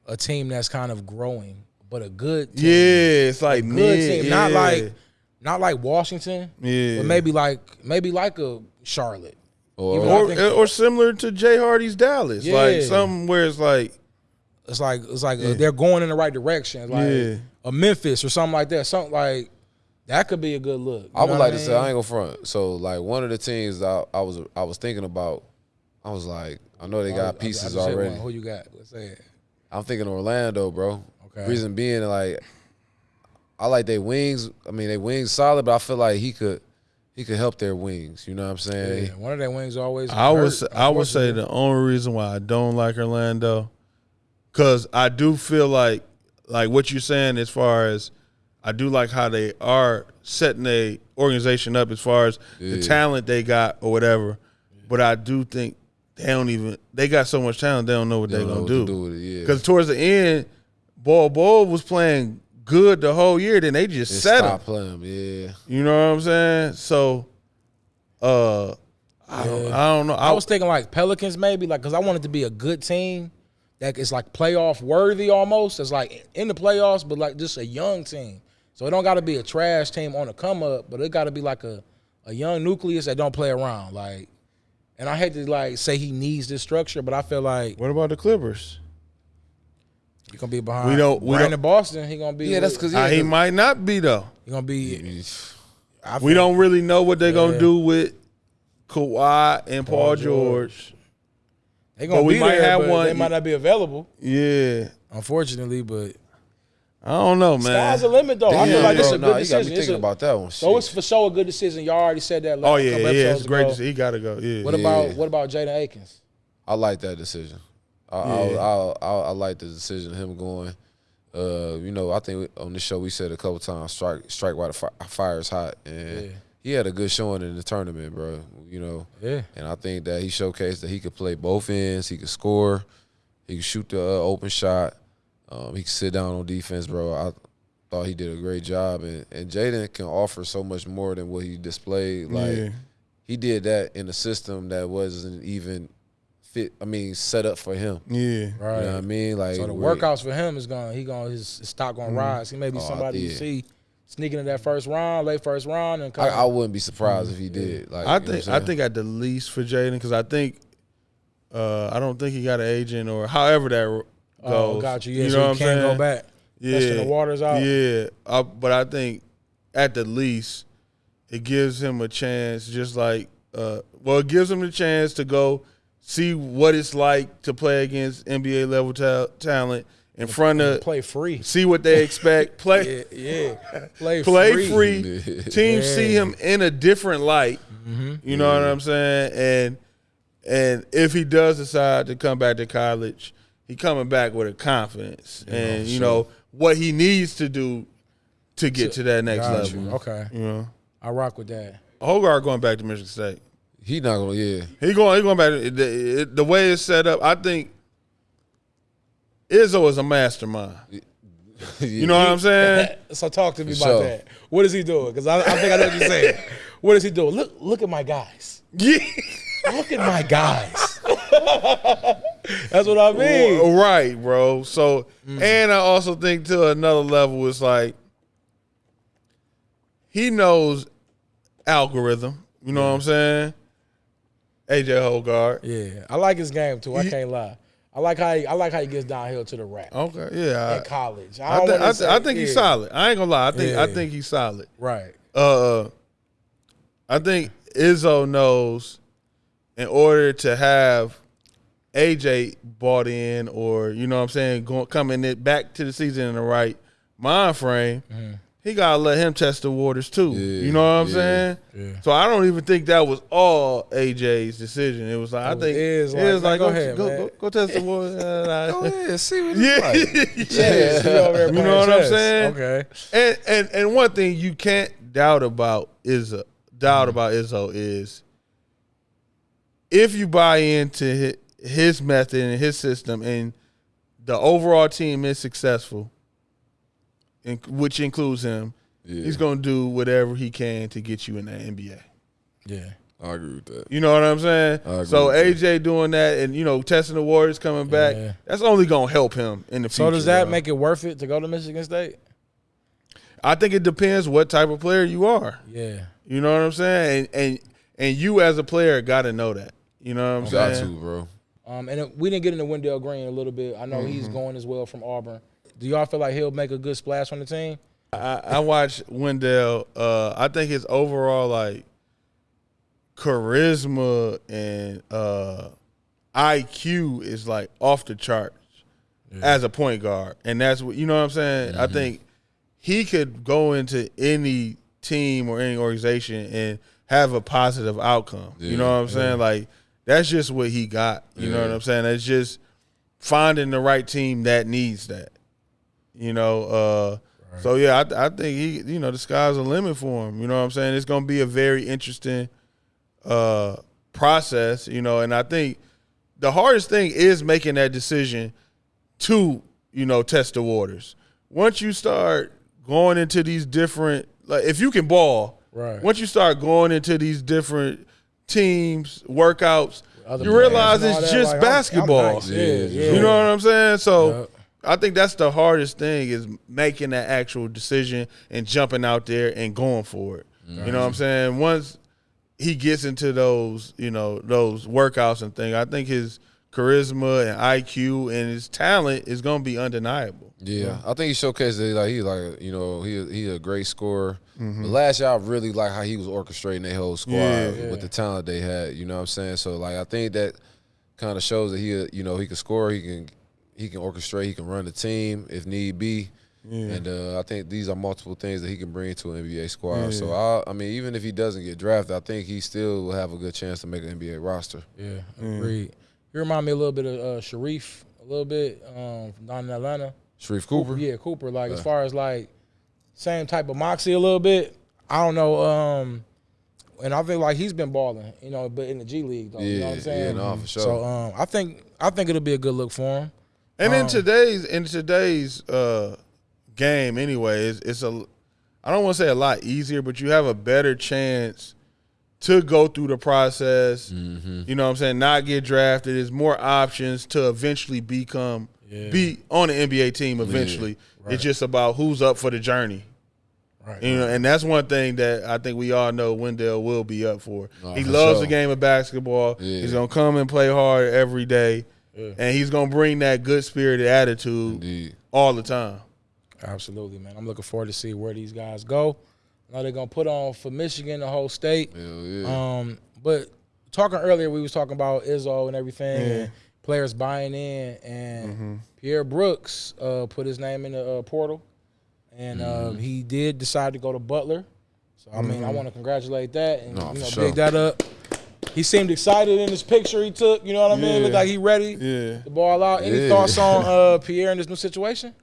a team that's kind of growing, but a good team. yeah, it's like good mid, team, not like not like Washington, Yeah. but maybe like maybe like a Charlotte. Or, or think- or similar to Jay Hardy's Dallas, like Yeah. something where it's like It's like it's like uh, they're going in the right direction, like Yeah. a Memphis or something like that. Something like that could be a good look. I would know like what to say I ain't gonna front. So like one of the teams I, I was I was thinking about, I was like, I know they got I- I pieces just hit already. Who you got? Let's say it. I'm thinking Orlando, bro. Okay. Reason being, like, I like their wings. I mean, they wings solid, but I feel like he could he could help their wings. You know what I'm saying? Yeah, one of their wings always. I would say, I would say the only reason why I don't like Orlando, because I do feel like like what you're saying as far as I do like how they are setting a organization up as far as the talent they got or whatever, but I do think they don't even they got so much talent they don't know what They they're don't gonna what to do do with it, yeah. because towards the end, Bol Bol was playing good the whole year, then they just Just set him. stop playing, yeah. You know what I'm saying? So, uh, I don't, I don't know. I was thinking like Pelicans maybe, like because I wanted to be a good team that is like playoff worthy almost. It's like in the playoffs, but like just a young team. So it don't got to be a trash team on a come up, but it got to be like a a young nucleus that don't play around. Like, and I hate to like say he needs this structure, but I feel like What about the Clippers? he gonna be behind. We don't- we Brandon don't- Boston. He gonna be. Yeah, that's because Uh, he might not be though. he gonna be. I We don't really know what they're gonna do with Kawhi and Paul, Paul George. George. They gonna But we be might there, have but one- They might not be available, Yeah, unfortunately. But I don't know, man. sky's the limit, though. I Yeah, feel like this is bro, a nah, good you got me thinking a- about that one. So it's Shit. for sure a good decision. Y'all already said that. Oh yeah, yeah, it's episodes great. ago. He gotta go. Yeah. What Yeah. about what about Jaden Akins? I like that decision. I I, Yeah. I, I, I like the decision of him going. Uh, you know, I think on this show we said a couple times, strike strike while the fi- fire is hot, and Yeah. he had a good showing in the tournament, bro. You know, Yeah, and I think that he showcased that he could play both ends. He could score. He could shoot the uh, open shot. Um, he could sit down on defense, bro. I thought he did a great job, and and Jaden can offer so much more than what he displayed. Like yeah. he did that in a system that wasn't even fit. I mean, set up for him. Yeah. right. You know what I mean? Like so the where- workouts for him is going. He going his, his stock Mm-hmm. going rise. He may be Oh, somebody you see sneaking in that first round, late first round, and I. I wouldn't be surprised if he did. Like I you know what think I'm I saying? think at the least for Jaden because I think uh, I don't think he got an agent or however that goes. Oh, got you. Yeah, you so know he what I'm can't saying? go back. Testing the waters out. Yeah, uh, but I think at the least it gives him a chance, just like uh, well, it gives him the chance to go see what it's like to play against NBA level ta- talent in front of Play free. see what they expect. Play Yeah, yeah. Play, play free. free. Teams see him in a different light. You know what I'm saying? And and if he does decide to come back to college, he coming back with a confidence and you know what he needs to do to get to that next Got you. level. Okay, You know, I rock with that. Hoggard going back to Michigan State. he not gonna. Yeah, He going. He going back. to- The, the way it's set up, I think Izzo is a mastermind. You know what I'm saying? So talk to me For about sure. that. What is he doing? Because I, I think I know what you're saying. What is he doing? Look, look at my guys. Yeah. Look at my guys. That's what I mean. Right, bro. So, Mm. and I also think to another level, it's like he knows algorithm. You know what I'm saying? AJ Hoggard. Yeah, I like his game too. I He- can't lie. I like how he, I like how he gets downhill to the rack Okay, yeah. in college. I, I, I, wanna I, thi- say- I think he's solid. I ain't gonna lie. I think I think he's solid. Right. Uh, I think Izzo knows in order to have AJ bought in, or you know what I'm saying, going coming it back to the season in the right mind frame, Mm-hmm. he gotta let him test the waters too. Yeah, you know what I'm yeah, saying? yeah. So I don't even think that was all AJ's decision. It was like I was think his, it was like, like, go go, ahead, go, go, go test the waters. Uh, Go ahead, see what yeah, like. He You know what I'm saying? Okay. And and and one thing you can't doubt about is Mm-hmm. doubt about Izzo is if you buy into his, his method and his system, and the overall team is successful, in, which includes him, Yeah, he's gonna do whatever he can to get you in the NBA. Yeah. I agree with that. You know what I'm saying? I agree So with AJ doing that and you know testing the Warriors coming back, Yeah. that's only gonna help him in the future. So does that bro. make it worth it to go to Michigan State? I think it depends what type of player you are. Yeah. You know what I'm saying? And and and you as a player got to know that. You know what I'm Got saying? to, bro. Um, and it- we didn't get into Wendell Green a little bit. I know Mm-hmm. he's going as well from Auburn. Do y'all feel like he'll make a good splash on the team? I, I watched Wendell. Uh, I think his overall like charisma and uh, IQ is like off the charts as a point guard, and that's what you know what I'm saying. Mm-hmm. I think he could go into any team or any organization and have a positive outcome. you know what I'm saying? Like that's just what he got. You know what I'm saying? It's just finding the right team that needs that. You know, uh, so yeah, I, I think he, you know, the sky's the limit for him. You know what I'm saying? It's going to be a very interesting uh, process. You know, and I think the hardest thing is making that decision to, you know, test the waters. Once you start going into these different, like if you can ball, Right. Once you start going into these different teams, workouts, Other you realize it's just like, I'm- I'm basketball. nice. Yeah, Yeah, yeah. You know what I'm saying? So Yep. I think that's the hardest thing is making that actual decision and jumping out there and going for it. You know what I'm saying? Once he gets into those, you know, those workouts and things, I think his charisma and IQ and his talent is going to be undeniable. Yeah, I think he showcased that like he like you know he he a great scorer. Mm-hmm. But last year I really like how he was orchestrating their whole squad Yeah. with the talent they had. You know what I'm saying? So like I think that kind of shows that he you know he can score, he can he can orchestrate, he can run the team if need be. And uh, I think these are multiple things that he can bring to an NBA squad. So I, I mean, even if he doesn't get drafted, I think he still will have a good chance to make an NBA roster. Yeah, agreed. You remind me a little bit of uh, Sharife, a little bit um, from down in Atlanta. Sharife Cooper. Yeah, Cooper. Like as far as like same type of moxie a little bit. I don't know. Um, and I think like he's been balling, you know, but in the G League though. you know what I'm Yeah, saying? yeah, no, for sure. So um, I think I think it'll be a good look for him. And in Um, today's in today's uh, game, anyway, it's, it's a I don't want to say a lot easier, but you have a better chance to go through the process. Mm-hmm. You know what I'm saying? Not get drafted. There's more options to eventually become Yeah. be on the NBA team. Eventually, Right. it's just about who's up for the journey. Right. You know, and that's one thing that I think we all know Wendell will be up for. Nah, he for loves sure. the game of basketball. Yeah. He's gonna come and play hard every day, Yeah. and he's gonna bring that good spirited attitude Indeed. all the time. Absolutely, man. I'm looking forward to see where these guys go. Now they're gonna put on for Michigan, the whole state. Hell yeah. Um, but talking earlier, we was talking about Izzo and everything, Yeah. and players buying in, and Mm-hmm. Pierre Brooks uh, put his name in the uh, portal, and uh, Mm-hmm. he did decide to go to Butler. So I mean, I want to congratulate that and No, you know sure. big that up. He seemed excited in his picture he took. You know what I mean? Yeah. Looked like he ready Yeah. to ball out. Any Yeah. thoughts on uh, Pierre in this new situation?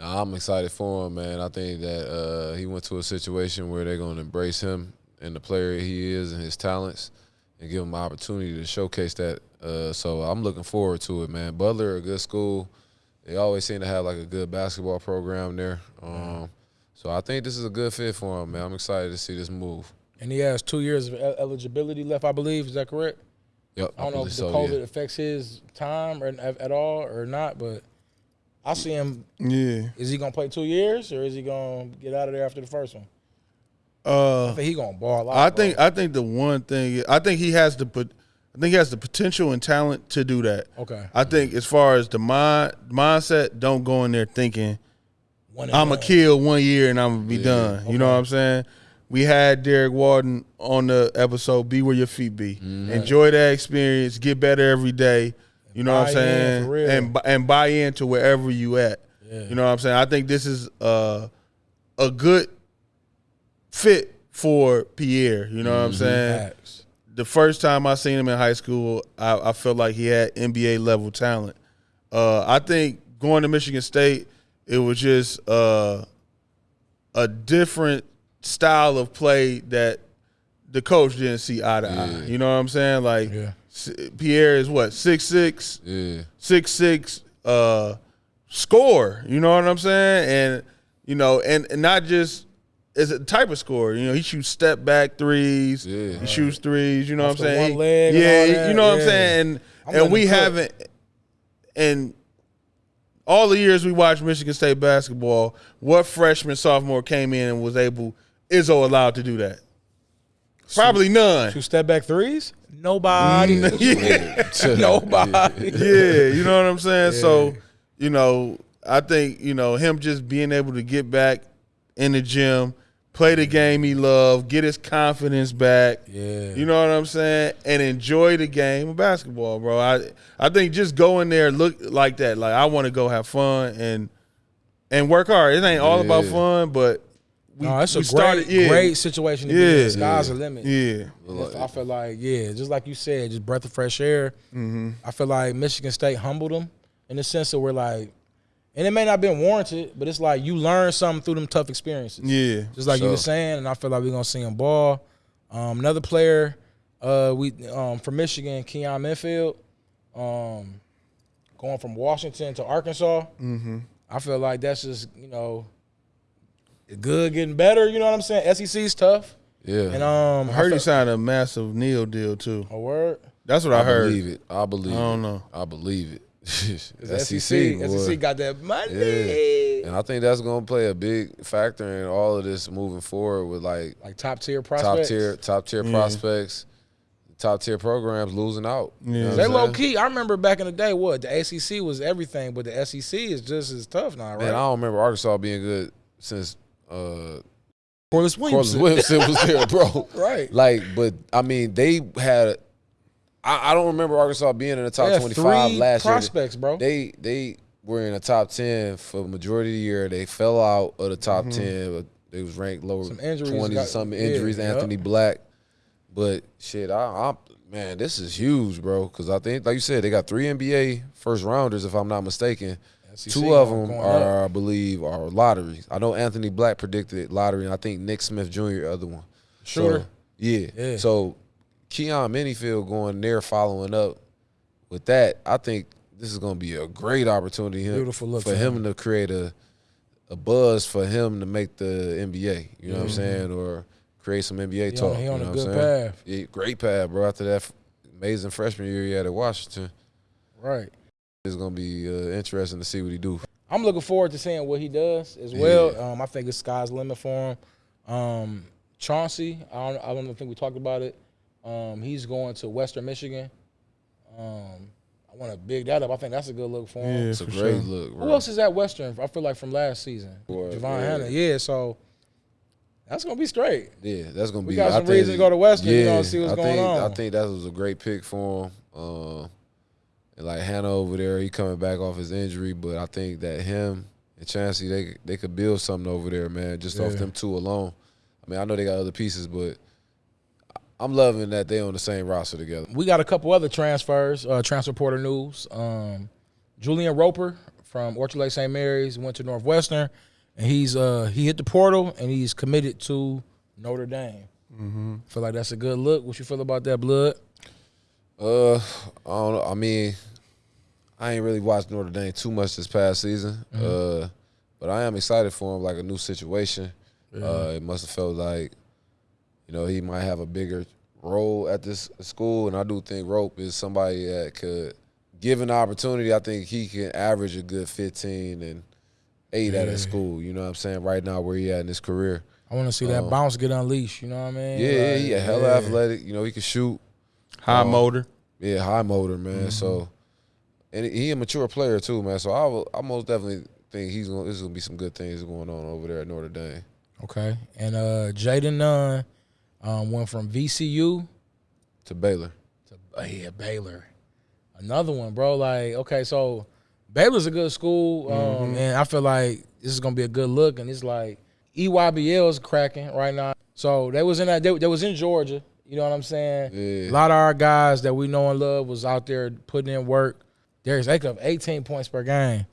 Nah, I'm excited for him, man. I think that uh, he went to a situation where they're going to embrace him and the player he is and his talents, and give him an opportunity to showcase that. Uh, so I'm looking forward to it, man. Butler, a good school. They always seem to have like a good basketball program there. Um, so I think this is a good fit for him, man. I'm excited to see this move. And he has two years of eligibility left, I believe. Is that correct? Yep, I don't know if the so, COVID yeah. affects his time or at all or not, but I see him. Yeah. Is he gonna play two years or is he gonna get out of there after the first one? I Uh, think he gonna ball out. I bro. think I think the one thing I think he has the put. I think he has the potential and talent to do that. Okay. I think as far as the mind mindset, don't go in there thinking I'm gonna kill one year and I'm gonna be done. You know what I'm saying? We had Derek Walden on the episode. Be where your feet be. Mm-hmm. Enjoy that experience. Get better every day. You know what I'm buy in, saying? And and buy into wherever you at. Yeah. You know what I'm saying? I think this is uh, a good fit for Pierre. You know what Mm-hmm. I'm saying? Facts. the first time I seen him in high school, I, I felt like he had NBA level talent. Uh, I think going to Michigan State, it was just uh, a different style of play that the coach didn't see eye to eye. You know what I'm saying? Like Yeah. S- Pierre is what six six, Yeah. six six, uh, score. You know what I'm saying? And you know, and, and not just as a type of score. You know, he shoots step back threes. Yeah. He shoots threes. You know Off what I'm saying? one leg and yeah, all you that, know what I'm saying. And I'm and we cook. haven't. And all the years we watched Michigan State basketball, what freshman sophomore came in and was able Izzo allowed to do that? Probably none. Two step back threes? Nobody. yeah. Nobody. yeah, you know what I'm saying? So, you know, I think, you know, him just being able to get back in the gym, play the game he loved, get his confidence back. Yeah. You know what I'm saying? And enjoy the game of basketball, bro. I I think just go in there look like that. Like I want to go have fun and and work hard. It ain't all about fun, but we, No, it's a we great, started, yeah. great situation to be Yeah. in. Sky's the limit. Yeah. Just- I feel like, yeah, just like you said, just breath of fresh air. Mm-hmm. I feel like Michigan State humbled them in the sense that we're like, and it may not have been warranted, but it's like you learn something through them tough experiences. Yeah. Just like you were saying, and I feel like we're gonna see him ball. Um, another player, uh, we um, from Michigan, Keyon Menifield, um, going from Washington to Arkansas. Mm-hmm. I feel like that's just you know, good getting better. You know what I'm saying? SEC's tough, Yeah. and um, I heard I he signed a massive NIL deal too. a word. That's what I, I heard. believe it. I believe I don't it. know. I believe it. SEC, SEC, SEC, got that money. Yeah. And I think that's gonna play a big factor in all of this moving forward with like Like top tier prospects, top tier top tier prospects, top tier programs losing out. You know Yeah. They low saying? key. I remember back in the day, what the ACC was everything, but the SEC is just as tough now, right? Man, I don't remember Arkansas being good since uh Corliss Corliss Williamson was there, bro. Right. Like, but I mean, they had. I, I don't remember Arkansas being in the top twenty five three last year. prospects, bro. They they were in the top ten for the majority of the year. They fell out of the top ten. But they was ranked lower Some injuries twenties or something yeah, injuries. yep. Anthony Black, but shit, I, I man, this is huge, bro. Because I think, like you said, they got three NBA first rounders, if I'm not mistaken. SEC Two of them are, up. I believe, are lotteries. I know Anthony Black predicted lottery, and I think Nick Smith Jr. the other one. Sure. So, yeah. Yeah. So Keyon Menifield going there, following up with that. I think this is going to be a great opportunity him- Beautiful look for him him. to create a a buzz for him to make the NBA. You know what I'm mm-hmm. saying, or create some NBA He talk. on- he you on know a good path. Yeah, great path, bro. After that amazing freshman year he had at Washington, Right. It's going to be uh, interesting to see what he do. I'm looking forward to seeing what he does as well. Um, I think it's sky's the limit for him. Um, Chauncey, I don't, I don't think we talked about it. Um, he's going to Western Michigan. Um, I want to big that up. I think that's a good look for him. Yeah, It's a for great sure. look, bro. Who else is at Western? I feel like from last season, Boy, Javon yeah. Hanna. Yeah, so that's gonna be straight. Yeah, that's gonna We be. got I some think- reason to go to Western, you know, see what's I going think, on. I think that was a great pick for him. Uh, and like Hannah over there, he coming back off his injury, but I think that him and Chancey they they could build something over there, man. Just off them two alone. I mean, I know they got other pieces, but I'm loving that they on the same roster together. We got a couple other transfers, uh, transfer portal news. Um, Julian Roper from Orchard Lake St. Mary's went to Northwestern, and he's uh, he hit the portal and he's committed to Notre Dame. Mm-hmm. Feel like that's a good look. What you feel about that, Blood? Uh, I don't know. I mean, I ain't really watched Notre Dame too much this past season. Uh, but I am excited for him, like a new situation. Uh, it must have felt like, you know, he might have a bigger role at this school, and I do think Rope is somebody that could, given the opportunity, I think he can average a good 15 and eight at Yeah. a school. You know what I'm saying? Right now, where he at in his career. I want to see that Um, bounce get unleashed. You know what I mean? Yeah, yeah, Like, he a hella yeah. athletic. You know, he can shoot. High Um, motor. Yeah, high motor, man. So, and he a mature player too, man. So I will, I most definitely think he's gonna. There's gonna be some good things going on over there at Notre Dame. Okay, and uh, Jayden Nunn um, went from VCU To Baylor, to yeah, Baylor. Another one, bro. Like, okay, so Baylor's a good school, um, and I feel like this is gonna be a good look. And it's like EYBL is cracking right now. So they was in that. They, they was in Georgia. You know what I'm saying? Yeah. A lot of our guys that we know and love was out there putting in work. Darius Acuff, 18 points per game.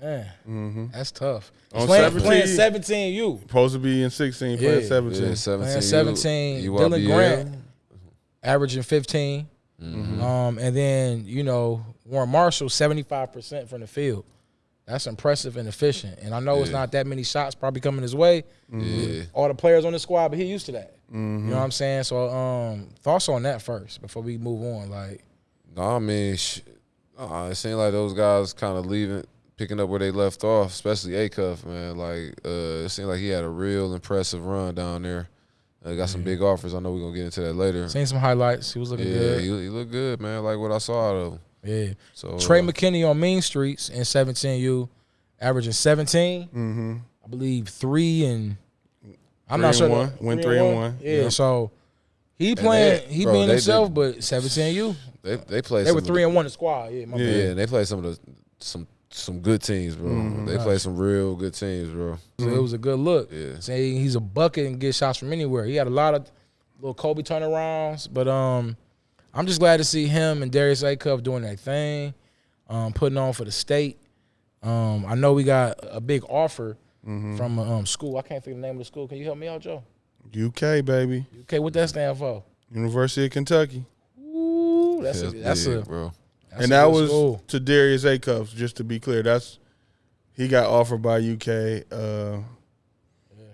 Man, that's tough. On playing, 17. playing 17 U. Supposed to be in 16, playing Yeah. 17. yeah, seventeen, Playing 17. U- Dylan UYBL. Grant averaging 15. Mm-hmm. Um, and then, you know, Warren Marshall, 75% from the field. That's impressive and efficient. And I know it's not that many shots probably coming his way. Yeah, All the players on the squad, but he used to that. Mm-hmm. You know what I'm saying? So um, thoughts on that first before we move on. Like, no, I mean, sh- uh, it seemed like those guys kind of leaving, picking up where they left off, especially Acuff, man. Like, uh, it seemed like he had a real impressive run down there. Uh, got some big offers. I know we're gonna get into that later. seen some highlights. He was looking Yeah, good. he, he looked good, man. Like what I saw out of him. yeah. So Trey uh, McKenney on Mean Streets in 17U, averaging 17. Mm-hmm. I believe three and I'm Three not sure. one. Went three and one. Yeah, Yeah. so he playing, they- he bro, being himself, did- but 17U. They they played. They some were of three the, and one in squad. Yeah, my Yeah. Yeah, and they played some of the some some good teams, bro. Mm-hmm. They played some real good teams, bro. So it was a good look. Yeah. Saying he's a bucket and get shots from anywhere. He had a lot of little Kobe turnarounds, but um, I'm just glad to see him and Darius Acuff doing their thing, um, putting on for the state. Um, I know we got a big offer Mm-hmm. from a um, school. I can't think of the name of the school. Can you help me out, Joe? UK, baby. Okay, what that stand for? University of Kentucky. That's a, that's big, a bro. that's and a that was to Darius Acuff, just to be clear. That's he got offered by UK. Uh,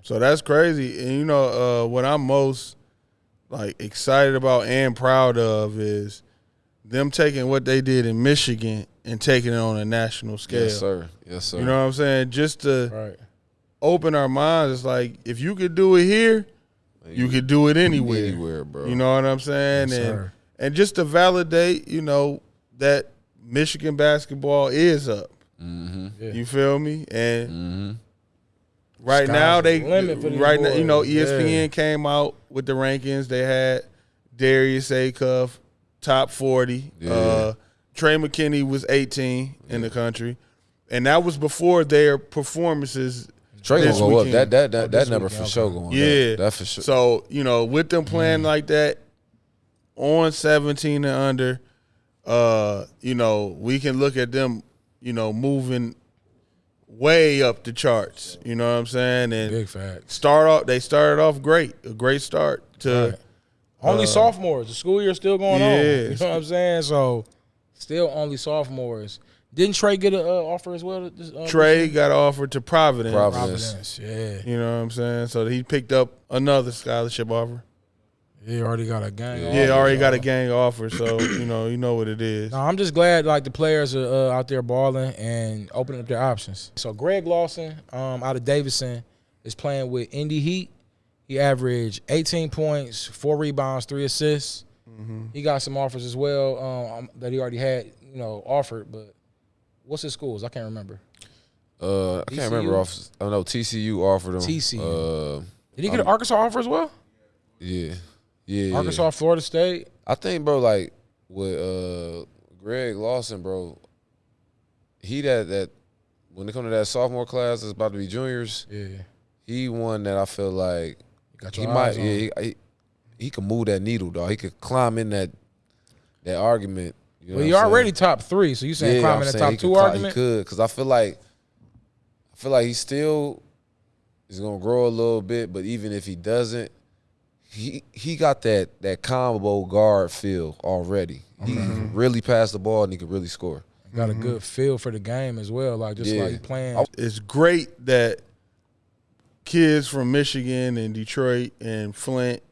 So that's crazy. And you know, uh, what I'm most like excited about and proud of is them taking what they did in Michigan and taking it on a national scale. Yes, sir. Yes, sir. You know what I'm saying? Just to right. open our minds. It's like if you could do it here, you could do it anywhere. anywhere, bro. You know what I'm saying? Yes, and sir. And just to validate, you know, that Michigan basketball is up. Mm-hmm. Yeah. You feel me? And Mm-hmm. right Sky's now the they limit for these right now, you know. ESPN Yeah. came out with the rankings. They had Darius Acuff top 40. Yeah. Uh Trey McKenney was 18 in the country. And that was before their performances Trey this gonna go up. That that that, Oh, that number weekend, for sure going Yeah. up. That for sure. So, you know, with them playing Mm. like that on 17 and under, uh, you know, we can look at them, you know, moving way up the charts. You know what I'm saying? And Big facts. start off they started off great. A great start to Right. Only sophomores. The school year's still going on. You know what I'm saying? So, still only sophomores. Didn't Trey get an uh, offer as well? This, uh, Trey got offered to Providence. Providence. Providence. Yeah. You know what I'm saying? So he picked up another scholarship offer. He already got a gang. Yeah, of Yeah, offers, already got a gang offer, so you know, you know what it is. No, I'm just glad like the players are uh, out there balling and opening up their options. So Greg Lawson, um, out of Davison, is playing with Indy Heat. He averaged 18 points, four rebounds, three assists. He got some offers as well um, that he already had, you know, offered. But what's his schools? I can't remember. Uh, I can't remember TCU? off. I know TCU offered him. TCU. Uh, Did he get an Arkansas offer as well? yeah, yeah. Arkansas, Florida State. I think, bro, like with uh Greg Lawson, bro, he that that when it come to that sophomore class that's about to be juniors, Yeah, he one that I feel like got he might, on. yeah, he, he, he can move that needle, dog. He could climb in that that argument. You know well, you're I'm saying? already top three, so you saying Yeah, climbing the top he two could argument? He could, because I feel like I feel like he still is gonna grow a little bit, but even if he doesn't, he he got that that combo guard feel already. He can really pass the ball and he could really score. Got a good feel for the game as well, like just Yeah. like playing. It's great that kids from Michigan and Detroit and Flint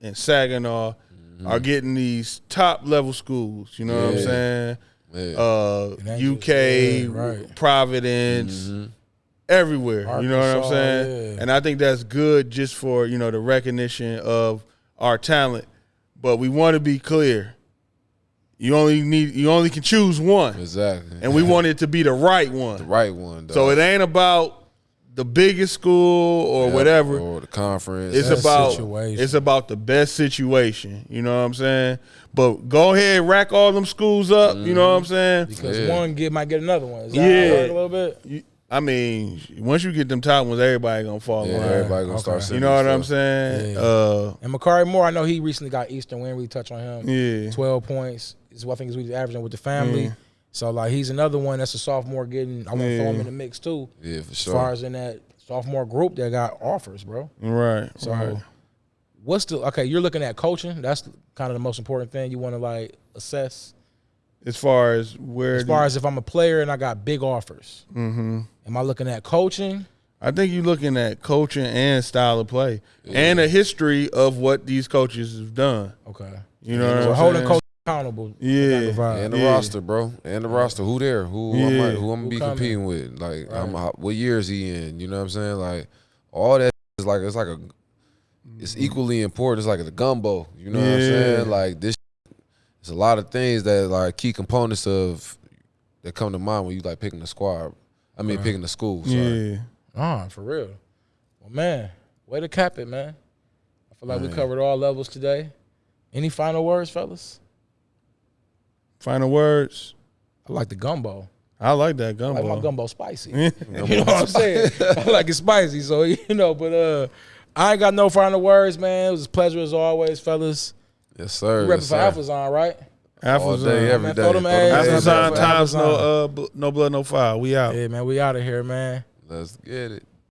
and Saginaw are getting these top level schools. You know what I'm Mm-hmm. Saying? Yeah. Uh, UK, just- yeah, right. Providence, everywhere. You know what I'm saying? yeah. And I think that's good just for you know the recognition of our talent. But we want to be clear. You only need you only can choose one, exactly. and we want it to be the right one. the right one. Though. So it ain't about the biggest school or Yeah, whatever. or the conference. It's Best about situation. it's about the best situation. You know what I'm saying? But go ahead, rack all them schools up. You know what I'm mm-hmm. saying? Because Yeah. one get might get another one. Is that Yeah. a little bit? You- I mean, once you get them top ones, everybody gonna fall yeah, in line. everybody gonna Okay. start. You know what I'm saying? Yeah. Uh, And Makari Moore, I know he recently got Eastern. Win, we didn't really touch on him. yeah. 12 points is what I think is what he's averaging with the family. Yeah. So like he's another one that's a sophomore getting. I want to throw him in the mix too. Yeah, for As sure. far as in that sophomore group that got offers, bro. Right. So right. what's the okay? You're looking at coaching. That's kind of the most important thing you want to like assess. As far as where, As far as if I'm a player and I got big offers, mm-hmm. am I looking at coaching? I think you're looking at coaching and style of play and a history of what these coaches have done. Okay. You know So what I'm holding saying? coach accountable. Yeah. And the Yeah. roster, bro. And the roster. Who there? Who, who, I'm, Yeah. who I'm gonna Who be coming? competing with? Like, I'm, what year is he in? You know what I'm saying? Like, all that is like it's like a. It's equally important. It's like the gumbo. You know what I'm saying? Like this. It's a lot of things that like key components of that come to mind when you like picking the squad. I mean, picking the school. Sorry. Yeah. Ah, for real. Well, man, way to cap it, man. I feel like we covered all levels today. Any final words, fellas? Final words. I like the gumbo. I like that I gumbo. like my gumbo spicy. you know what I'm saying? I like it spicy, so you know. But uh, I ain't got no final words, man. It was a pleasure as always, fellas. Yes, sir. You Yes, repping for sir. Alphazon, right? All Alphazon. day, every Man, day. throw them Throw them ads ads up Alphazon times no uh no blood no fire. We out. Yeah, man, we out of here, man. Let's get it.